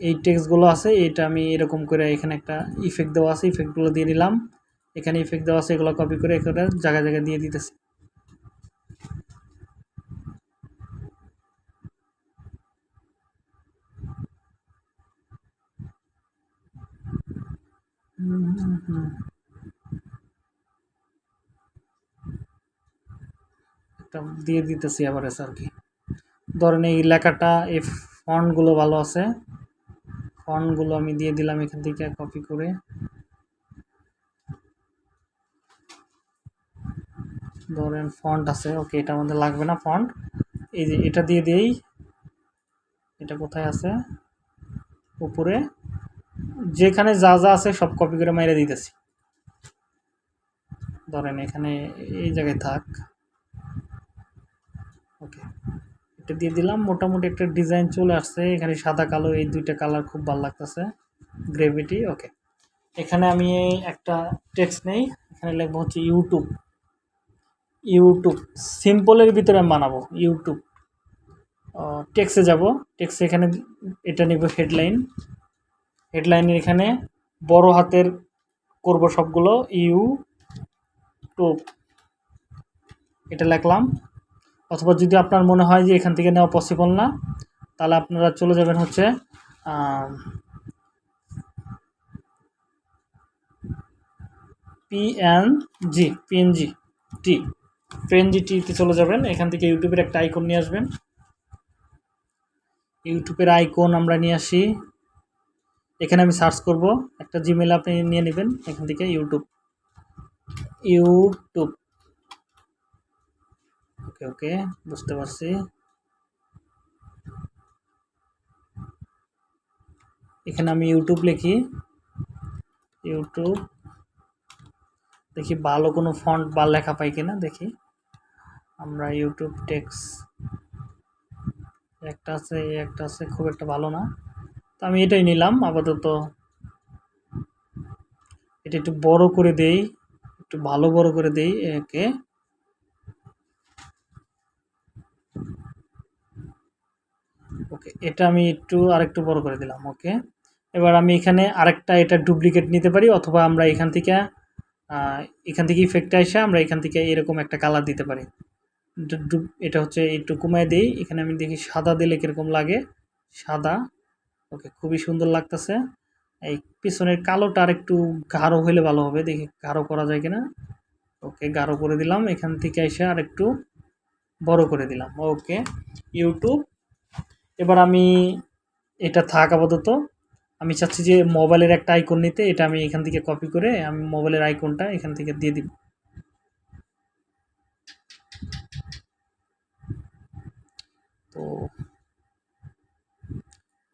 A: এই টেক্সটগুলো আছে এটা আমি এরকম করে এখানে একটা ইফেক্ট দেওয়া আছে ইফেক্টগুলো দিয়ে দিলাম এখানে ইফেক্ট দেওয়া আছে এগুলো কপি করে এখানে জায়গায় জায়গায় দিয়ে দিতেছি হুম হুম হুম একটা দিয়ে দিতেছি আবার এসে আর কি ধরেন এই লেখাটা এই ফন্টগুলো ভালো আছে ফন্টগুলো আমি দিয়ে দিলাম এখান থেকে কপি করে ধরেন ফন্ট আছে ওকে এটা আমাদের লাগবে না ফন্ট এই যে এটা দিয়ে দিয়েই এটা কোথায় আছে উপরে যেখানে যা যা আছে সব কপি করে মাইরে দিতেছি ধরেন এখানে এই জায়গায় থাক ওকে এটা দিয়ে দিলাম মোটামুটি একটা ডিজাইন চলে আসছে এখানে সাদা কালো এই দুইটা কালার খুব ভালো লাগতেছে গ্রেভিটি ওকে এখানে আমি একটা টেক্স নেই এখানে লিখবো হচ্ছে ইউটিউব ইউটিউব সিম্পলের ভিতরে মানাবো বানাবো ইউটিউব টেক্সে যাব টেক্সে এখানে এটা নিব হেডলাইন হেডলাইনের এখানে বড় হাতের করব সবগুলো ইউ টুপ এটা লিখলাম অথবা যদি আপনার মনে হয় যে এখান থেকে নেওয়া পসিবল না তাহলে আপনারা চলে যাবেন হচ্ছে পিএনজি পিএনজি টি পিএনজি টিতে চলে যাবেন এখান থেকে ইউটিউবের একটা আইকন নিয়ে আসবেন ইউটিউবের আইকন আমরা নিয়ে আসি এখানে আমি সার্চ করব একটা জিমেল আপনি নিয়ে নেবেন এখান থেকে ইউটিউব ইউটিউব ওকে ওকে বুঝতে পারছি এখানে আমি ইউটিউব লিখি ইউটিউব দেখি ভালো কোনো ফন্ট বা লেখা পাই কিনা দেখি আমরা ইউটিউব টেক্স একটা আছে একটা আছে খুব একটা ভালো না তো আমি এটাই নিলাম আপাতত এটা একটু বড় করে দেই একটু ভালো বড় করে দেই একে ওকে এটা আমি একটু আরেকটু বড় করে দিলাম ওকে এবার আমি এখানে আরেকটা এটা ডুপ্লিকেট নিতে পারি অথবা আমরা এখান থেকে এখান থেকে ইফেক্টে এসে আমরা এখান থেকে এরকম একটা কালার দিতে পারি এটা হচ্ছে একটু কমায় দিই এখানে আমি দেখি সাদা দিলে কীরকম লাগে সাদা ওকে খুবই সুন্দর লাগতেছে এই পিছনের কালোটা আর একটু গাঢ় হলে ভালো হবে দেখি গাঢ় করা যায় কিনা ওকে গাঢ় করে দিলাম এখান থেকে এসে আর একটু বড় করে দিলাম ওকে ইউটিউব এবার আমি এটা থাক আপাতত আমি চাচ্ছি যে মোবাইলের একটা আইকন নিতে এটা আমি এখান থেকে কপি করে আমি মোবাইলের আইকনটা এখান থেকে দিয়ে দিব তো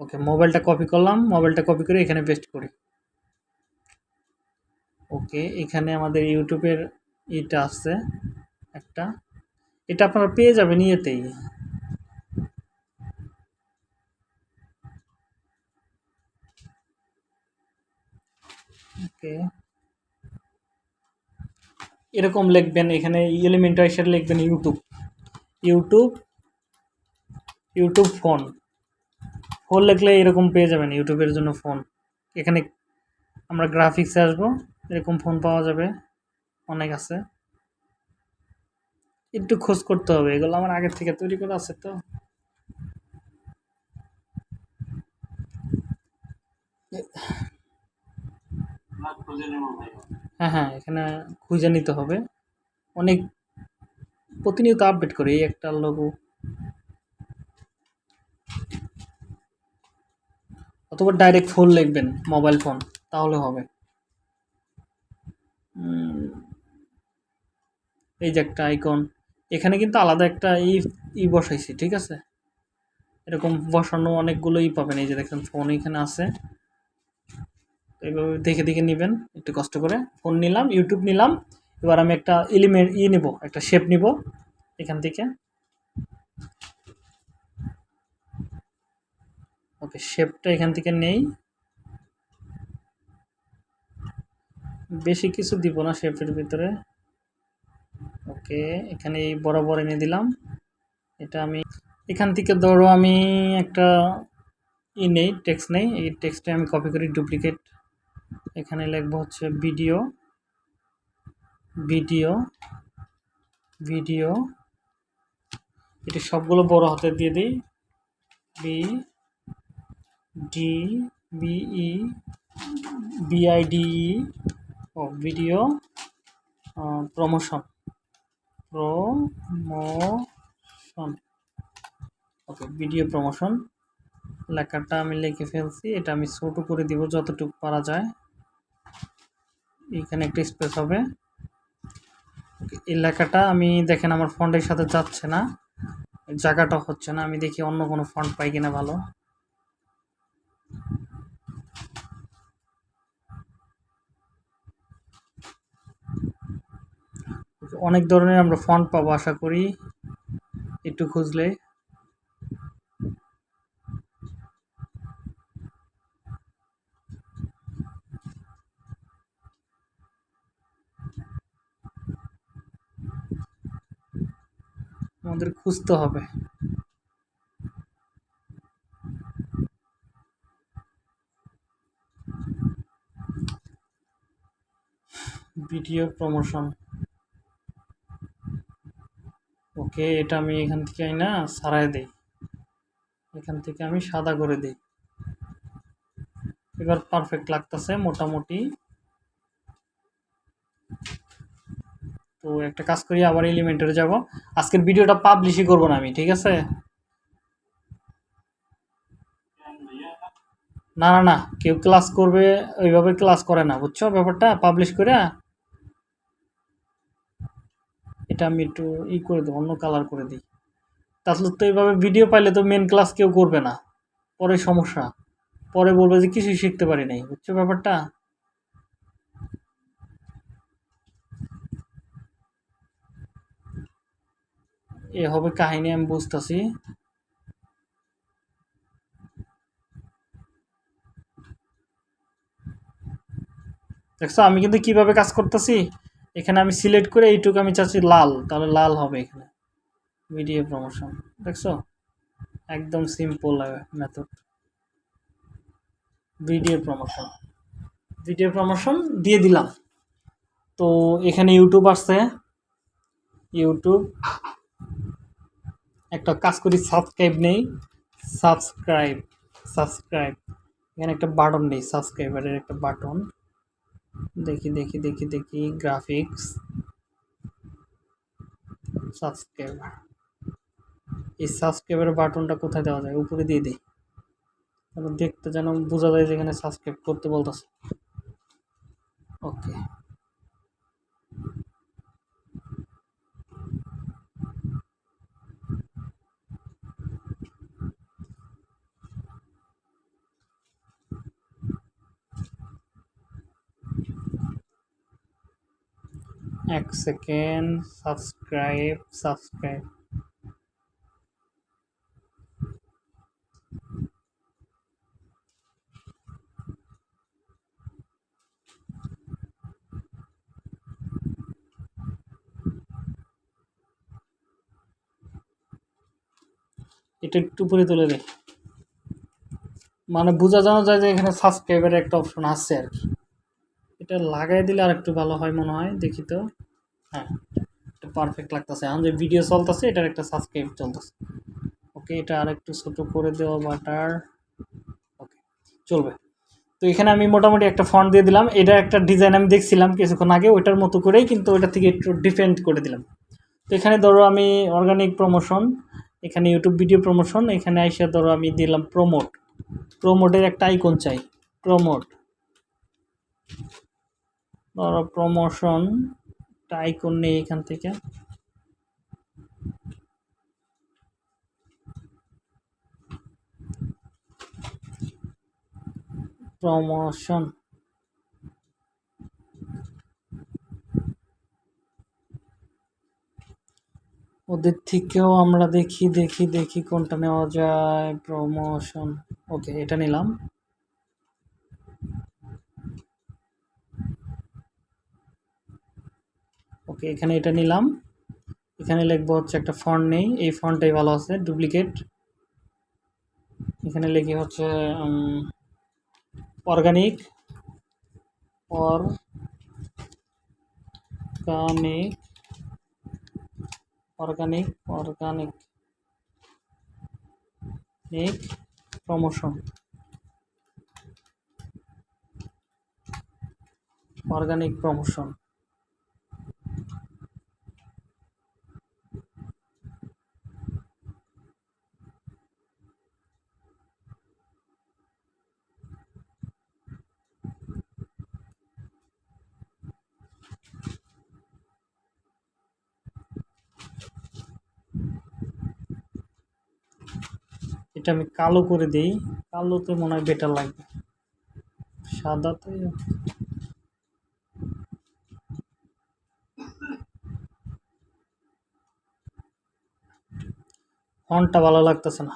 A: ওকে মোবাইলটা কপি করলাম মোবাইলটা কপি করে এখানে পেস্ট করি ওকে এখানে আমাদের ইউটিউবের এটা আছে একটা এটা আপনারা পেয়ে যাবেন ইয়েতেই ওকে এরকম লিখবেন এখানে এলিমেন্ট হিসেবে লিখবেন YouTube YouTube YouTube phone phone লিখলে এরকম পেয়ে যাবেন ইউটিউবের জন্য ফোন এখানে আমরা গ্রাফিক্সে আসবো এরকম ফোন পাওয়া যাবে অনেক আছে একটু খোঁজ করতে হবে এগুলো আমার আগের থেকে তৈরি করা আছে তো Yeah. হ্যাঁ হ্যাঁ এখানে খুঁজে নিতে হবে অনেক প্রতিনিয়ত আপডেট করে এই একটা লঘু অথবা ডাইরেক্ট ফোন লিখবেন মোবাইল ফোন তাহলে হবে এই যে একটা আইকন এখানে কিন্তু আলাদা একটা ই ই বসাইছি ঠিক আছে এরকম বসানো অনেকগুলোই পাবেন এই যে দেখেন ফোন এখানে আছে এইভাবে দেখে দেখে নেবেন একটু কষ্ট করে ফোন নিলাম ইউটিউব নিলাম এবার আমি একটা এলিমেন্ট ইয়ে নেব একটা শেপ নিব এখান থেকে ওকে শেপটা এখান থেকে নেই বেশি কিছু দিব না শেপের ভিতরে ওকে এখানে এই বরাবর এনে দিলাম এটা আমি এখান থেকে ধরো আমি একটা ই নেই টেক্সট নেই এই টেক্সটটা আমি কপি করি ডুপ্লিকেট এখানে লিখব হচ্ছে ভিডিও ভিডিও ভিডিও এটি সবগুলো বড় হাতে দিয়ে দিই বি ডি বিই বিআইডিই ও video promotion promotion okay video promotion লেখাটা আমি লিখে ফেলছি এটা আমি ছোটো করে দিব যতটুকু পারা যায় এখানে একটা স্পেস হবে এলাকাটা আমি দেখেন আমার ফন্ডের সাথে যাচ্ছে না জায়গাটা হচ্ছে না আমি দেখি অন্য কোনো ফন্ড পাই কিনা ভালো অনেক ধরনের আমরা ফন্ড পাবো আশা করি একটু খুঁজলে সুস্থ হবে ভিডিও প্রমোশন ওকে এটা আমি এখান থেকে না সারাই দিই এখান থেকে আমি সাদা করে দিই এবার পারফেক্ট লাগতেছে মোটামুটি তো একটা কাজ করি আবার এলিমেন্টারে যাব আজকের ভিডিওটা পাবলিশই করব না আমি ঠিক আছে না না না কেউ ক্লাস করবে ওইভাবে ক্লাস করে না বুঝছো ব্যাপারটা পাবলিশ করে এটা আমি একটু ই করে দেবো অন্য কালার করে দিই তাহলে তো এইভাবে ভিডিও পাইলে তো মেন ক্লাস কেউ করবে না পরে সমস্যা পরে বলবে যে কিছুই শিখতে পারি নাই বুঝছো ব্যাপারটা এ হবে কাহিনী আমি বুঝতেছি দেখছো আমি কিন্তু কিভাবে কাজ করতেছি এখানে আমি সিলেক্ট করে এইটুকু আমি চাচ্ছি লাল তাহলে লাল হবে এখানে ভিডিও প্রমোশন দেখছো একদম simple method video promotion video promotion দিয়ে দিলাম তো এখানে ইউটিউব আসছে ইউটিউব একটা কাজ করি সাবস্ক্রাইব নেই সাবস্ক্রাইব সাবস্ক্রাইব এখানে একটা বাটন নেই সাবস্ক্রাইবারের একটা বাটন দেখি দেখি দেখি দেখি গ্রাফিক্স সাবস্ক্রাইবার এই সাবস্ক্রাইবের বাটনটা কোথায় দেওয়া যায় উপরে দিয়ে দিই তাহলে দেখতে যেন বোঝা যায় যেখানে সাবস্ক্রাইব করতে বলতেছে ওকে এক সেকেন্ড সাবস্ক্রাইব সাবস্ক্রাইব এটা একটু উপরে তুলে দেয় মানে বোঝা জানা যায় যে এখানে সাবস্ক্রাইবের একটা অপশন আছে আর কি এটা লাগাই দিলে আর একটু ভালো হয় মনে হয় দেখি তো হ্যাঁ এটা পারফেক্ট লাগতেছে এখন যে ভিডিও চলতেছে এটার একটা সাবস্ক্রাইব চলতেছে ওকে এটা আর একটু ছোটো করে দেওয়া বাটার ওকে চলবে তো এখানে আমি মোটামুটি একটা ফন্ট দিয়ে দিলাম এটা একটা ডিজাইন আমি দেখছিলাম কিছুক্ষণ আগে ওইটার মতো করেই কিন্তু ওইটা থেকে একটু ডিফেন্ড করে দিলাম তো এখানে ধরো আমি অর্গানিক প্রমোশন এখানে ইউটিউব ভিডিও প্রমোশন এখানে আইসা ধরো আমি দিলাম প্রমোট প্রমোটের একটা আইকন চাই প্রমোট ধরো প্রমোশন আইকন নেই এখান থেকে প্রমোশন ওদের থেকেও আমরা দেখি দেখি দেখি কোনটা নেওয়া যায় প্রমোশন ওকে এটা নিলাম ওকে এখানে এটা নিলাম এখানে লিখবো হচ্ছে একটা ফন্ট নেই এই ফন্টটাই ভালো আছে ডুপ্লিকেট এখানে লিখি হচ্ছে অর্গানিক অর অর্গানিক অর্গানিক অর্গানিক নিক প্রমোশন অর্গানিক প্রমোশন এটা আমি কালো করে দিই কালোতে মনে হয় বেটার লাগবে সাদাতে ফন্টটা ভালো লাগতেছে না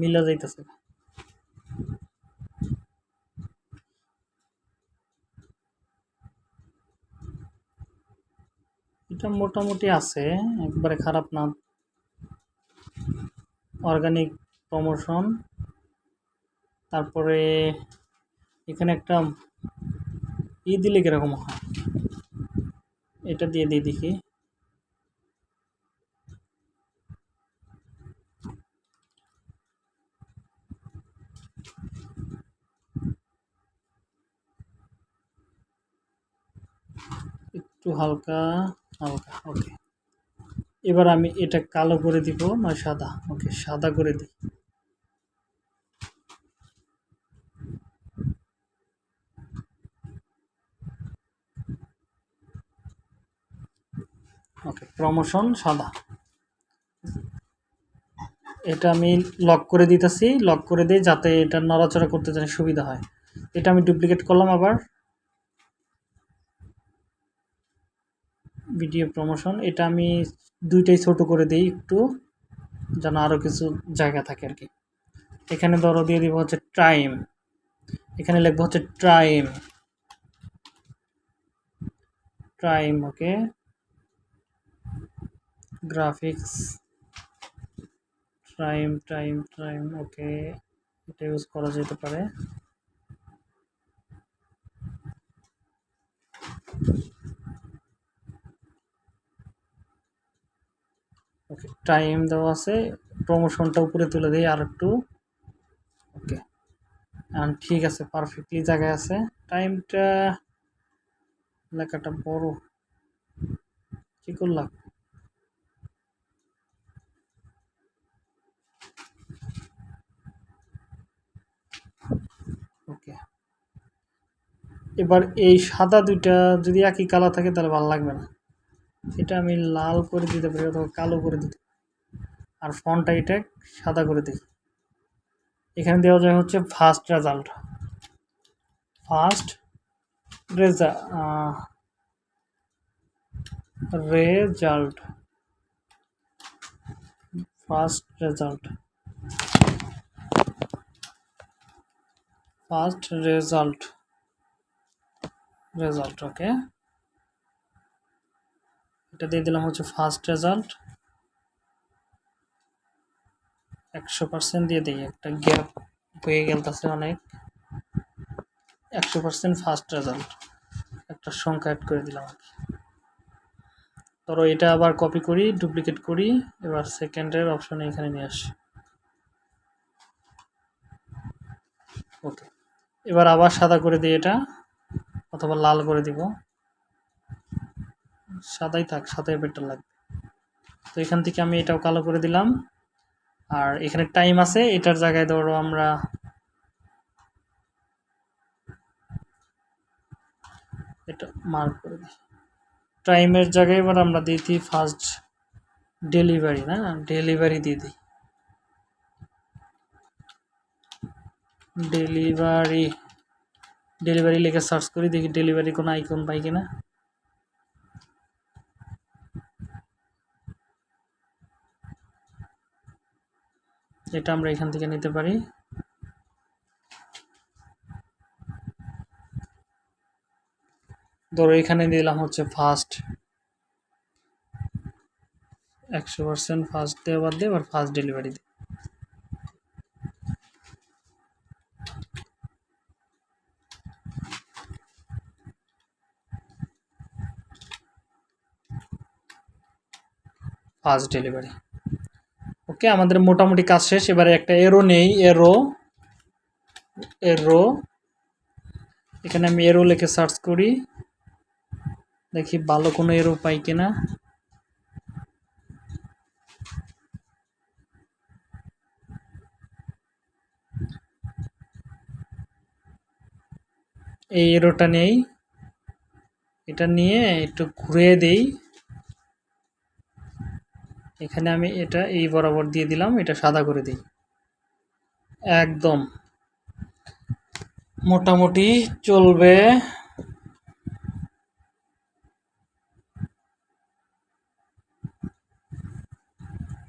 A: মিলা যাইতেছে না এটা মোটামুটি আছে একবারে খারাপ না অর্গানিক প্রমোশন তারপরে এখানে একটা ই দিলে কীরকম হয় এটা দিয়ে দিয়ে দেখি একটু হালকা হালকা ওকে এবার আমি এটা কালো করে দিব না মানে সাদা ওকে সাদা করে দিই ওকে প্রমোশন সাদা এটা আমি লক করে দিতেছি লক করে দিই যাতে এটা নড়াচড়া করতে জানি সুবিধা হয় এটা আমি ডুপ্লিকেট করলাম আবার ভিডিও প্রমোশন এটা আমি দুইটাই ছোট করে দিই একটু যেন আরও কিছু জায়গা থাকে আর কি এখানে ধরো দিয়ে দিব হচ্ছে টাইম এখানে লিখবো হচ্ছে time time okay graphics time time time okay এটা ইউজ করা যেতে পারে ওকে টাইম দেওয়া আছে প্রমোশনটা উপরে তুলে দিই আর একটু ওকে ঠিক আছে পারফেক্টলি জায়গায় আছে টাইমটা লেখাটা বড় কি করলাম এবার এই সাদা দুইটা যদি একই কালার থাকে তাহলে ভালো লাগবে না এটা আমি লাল করে দিতে পারি অথবা কালো করে দিতে আর ফন্টটা এটা সাদা করে দিই এখানে দেওয়া যায় হচ্ছে ফার্স্ট রেজাল্ট ফার্স্ট রেজা result first result first result result okay এটা দিয়ে দিলাম হচ্ছে ফার্স্ট রেজাল্ট একশো পার্সেন্ট দিয়ে দিই একটা গ্যাপ হয়ে গেলতেছে অনেক একশো পার্সেন্ট ফার্স্ট রেজাল্ট একটা সংখ্যা অ্যাড করে দিলাম ধরো এটা আবার কপি করি ডুপ্লিকেট করি এবার সেকেন্ডের অপশানে এখানে নিয়ে আসি ওকে এবার আবার সাদা করে দিই এটা অথবা লাল করে দিব সাদাই থাক সাদাই বেটার লাগবে তো এখান থেকে আমি এটাও কালো করে দিলাম আর এখানে টাইম আছে এটার জায়গায় ধরো আমরা এটা মার্ক করে দিই টাইমের জায়গায় এবার আমরা দিয়ে দিই ফার্স্ট ডেলিভারি না ডেলিভারি দিয়ে দিই ডেলিভারি ডেলিভারি লেখা সার্চ করি দেখি ডেলিভারি কোনো আইকন পাই কিনা এটা আমরা এখান থেকে নিতে পারি ধরো এখানে দিলাম হচ্ছে ফার্স্ট একশো পার্সেন্ট ফার্স্ট দেওয়া বাদ দিয়ে আবার ফার্স্ট ডেলিভারি দিই ফার্স্ট ডেলিভারি ওকে আমাদের মোটামুটি কাজ শেষ এবারে একটা এরো নেই এরো এরো এখানে আমি এরো লিখে সার্চ করি দেখি ভালো কোনো এরো পাই কিনা এই এরোটা নেই এটা নিয়ে একটু ঘুরে দেই এখানে আমি এটা এই বরাবর দিয়ে দিলাম এটা সাদা করে দিই একদম মোটামুটি চলবে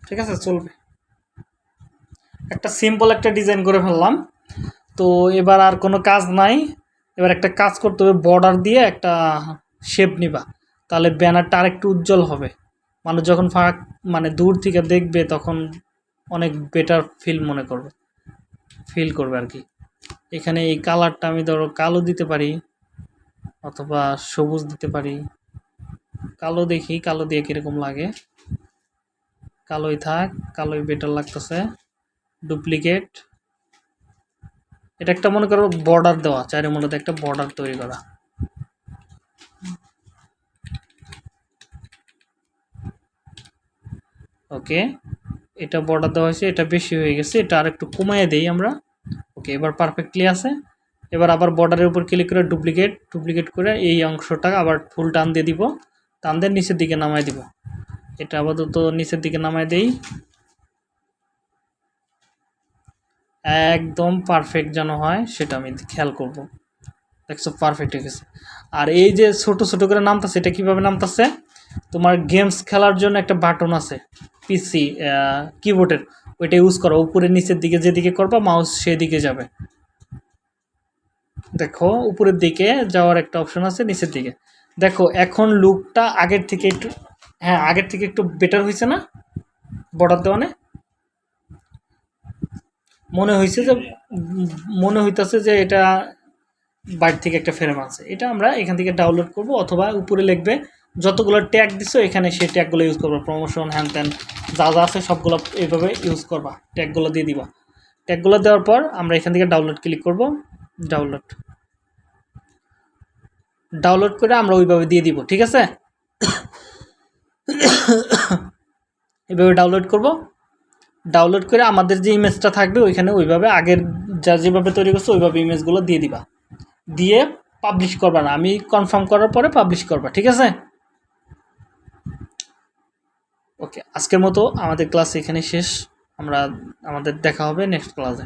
A: ঠিক আছে চলবে একটা সিম্পল একটা ডিজাইন করে ফেললাম তো এবার আর কোনো কাজ নাই এবার একটা কাজ করতে হবে বর্ডার দিয়ে একটা শেপ নিবা তাহলে ব্যানারটা আরেকটু উজ্জ্বল হবে মানুষ যখন ফাঁক মানে দূর থেকে দেখবে তখন অনেক বেটার ফিল মনে করবে ফিল করবে আর কি এখানে এই কালারটা আমি ধরো কালো দিতে পারি অথবা সবুজ দিতে পারি কালো দেখি কালো দিয়ে কীরকম লাগে কালোই থাক কালোই বেটার লাগতেছে ডুপ্লিকেট এটা একটা মনে করো বর্ডার দেওয়া চারের মূলত একটা বর্ডার তৈরি করা ওকে এটা বর্ডার দেওয়া হয়েছে এটা বেশি হয়ে গেছে এটা আর একটু কমাইয়ে দিই আমরা ওকে এবার পারফেক্টলি আছে এবার আবার বর্ডারের উপর ক্লিক করে ডুপ্লিকেট ডুপ্লিকেট করে এই অংশটা আবার ফুল টান দিয়ে দিব টান দিয়ে নিচের দিকে নামাই দিব এটা আপাতত নিচের দিকে নামাই দেই একদম পারফেক্ট যেন হয় সেটা আমি খেয়াল করব দেখছো পারফেক্ট হয়ে গেছে আর এই যে ছোট ছোট করে নামতাছে এটা কীভাবে নামতাছে তোমার গেমস খেলার জন্য একটা বাটন আছে পিসি কিবোর্ডের ওইটা ইউজ করো উপরে নিচের দিকে যেদিকে করবা মাউস সেদিকে যাবে দেখো উপরের দিকে যাওয়ার একটা অপশন আছে নিচের দিকে দেখো এখন লুকটা আগের থেকে একটু হ্যাঁ আগের থেকে একটু বেটার হয়েছে না বর্ডার দেওয়ানে মনে হয়েছে যে মনে হইতেছে যে এটা বাইর থেকে একটা ফ্রেম আছে এটা আমরা এখান থেকে ডাউনলোড করব অথবা উপরে লিখবে যতগুলো ট্যাগ দিছো এখানে সেই ট্যাগগুলো ইউজ করবা প্রমোশন হ্যান ত্যান যা যা আছে সবগুলো এইভাবে ইউজ করবা ট্যাগগুলো দিয়ে দিবা ট্যাগগুলো দেওয়ার পর আমরা এখান থেকে ডাউনলোড ক্লিক করব ডাউনলোড ডাউনলোড করে আমরা ওইভাবে দিয়ে দিব ঠিক আছে এভাবে ডাউনলোড করব ডাউনলোড করে আমাদের যে ইমেজটা থাকবে ওইখানে ওইভাবে আগের যা যেভাবে তৈরি করছে ওইভাবে ইমেজগুলো দিয়ে দিবা দিয়ে পাবলিশ করবা না আমি কনফার্ম করার পরে পাবলিশ করবা ঠিক আছে ওকে আজকের মতো আমাদের ক্লাস এখানে শেষ আমরা আমাদের দেখা হবে নেক্সট ক্লাসে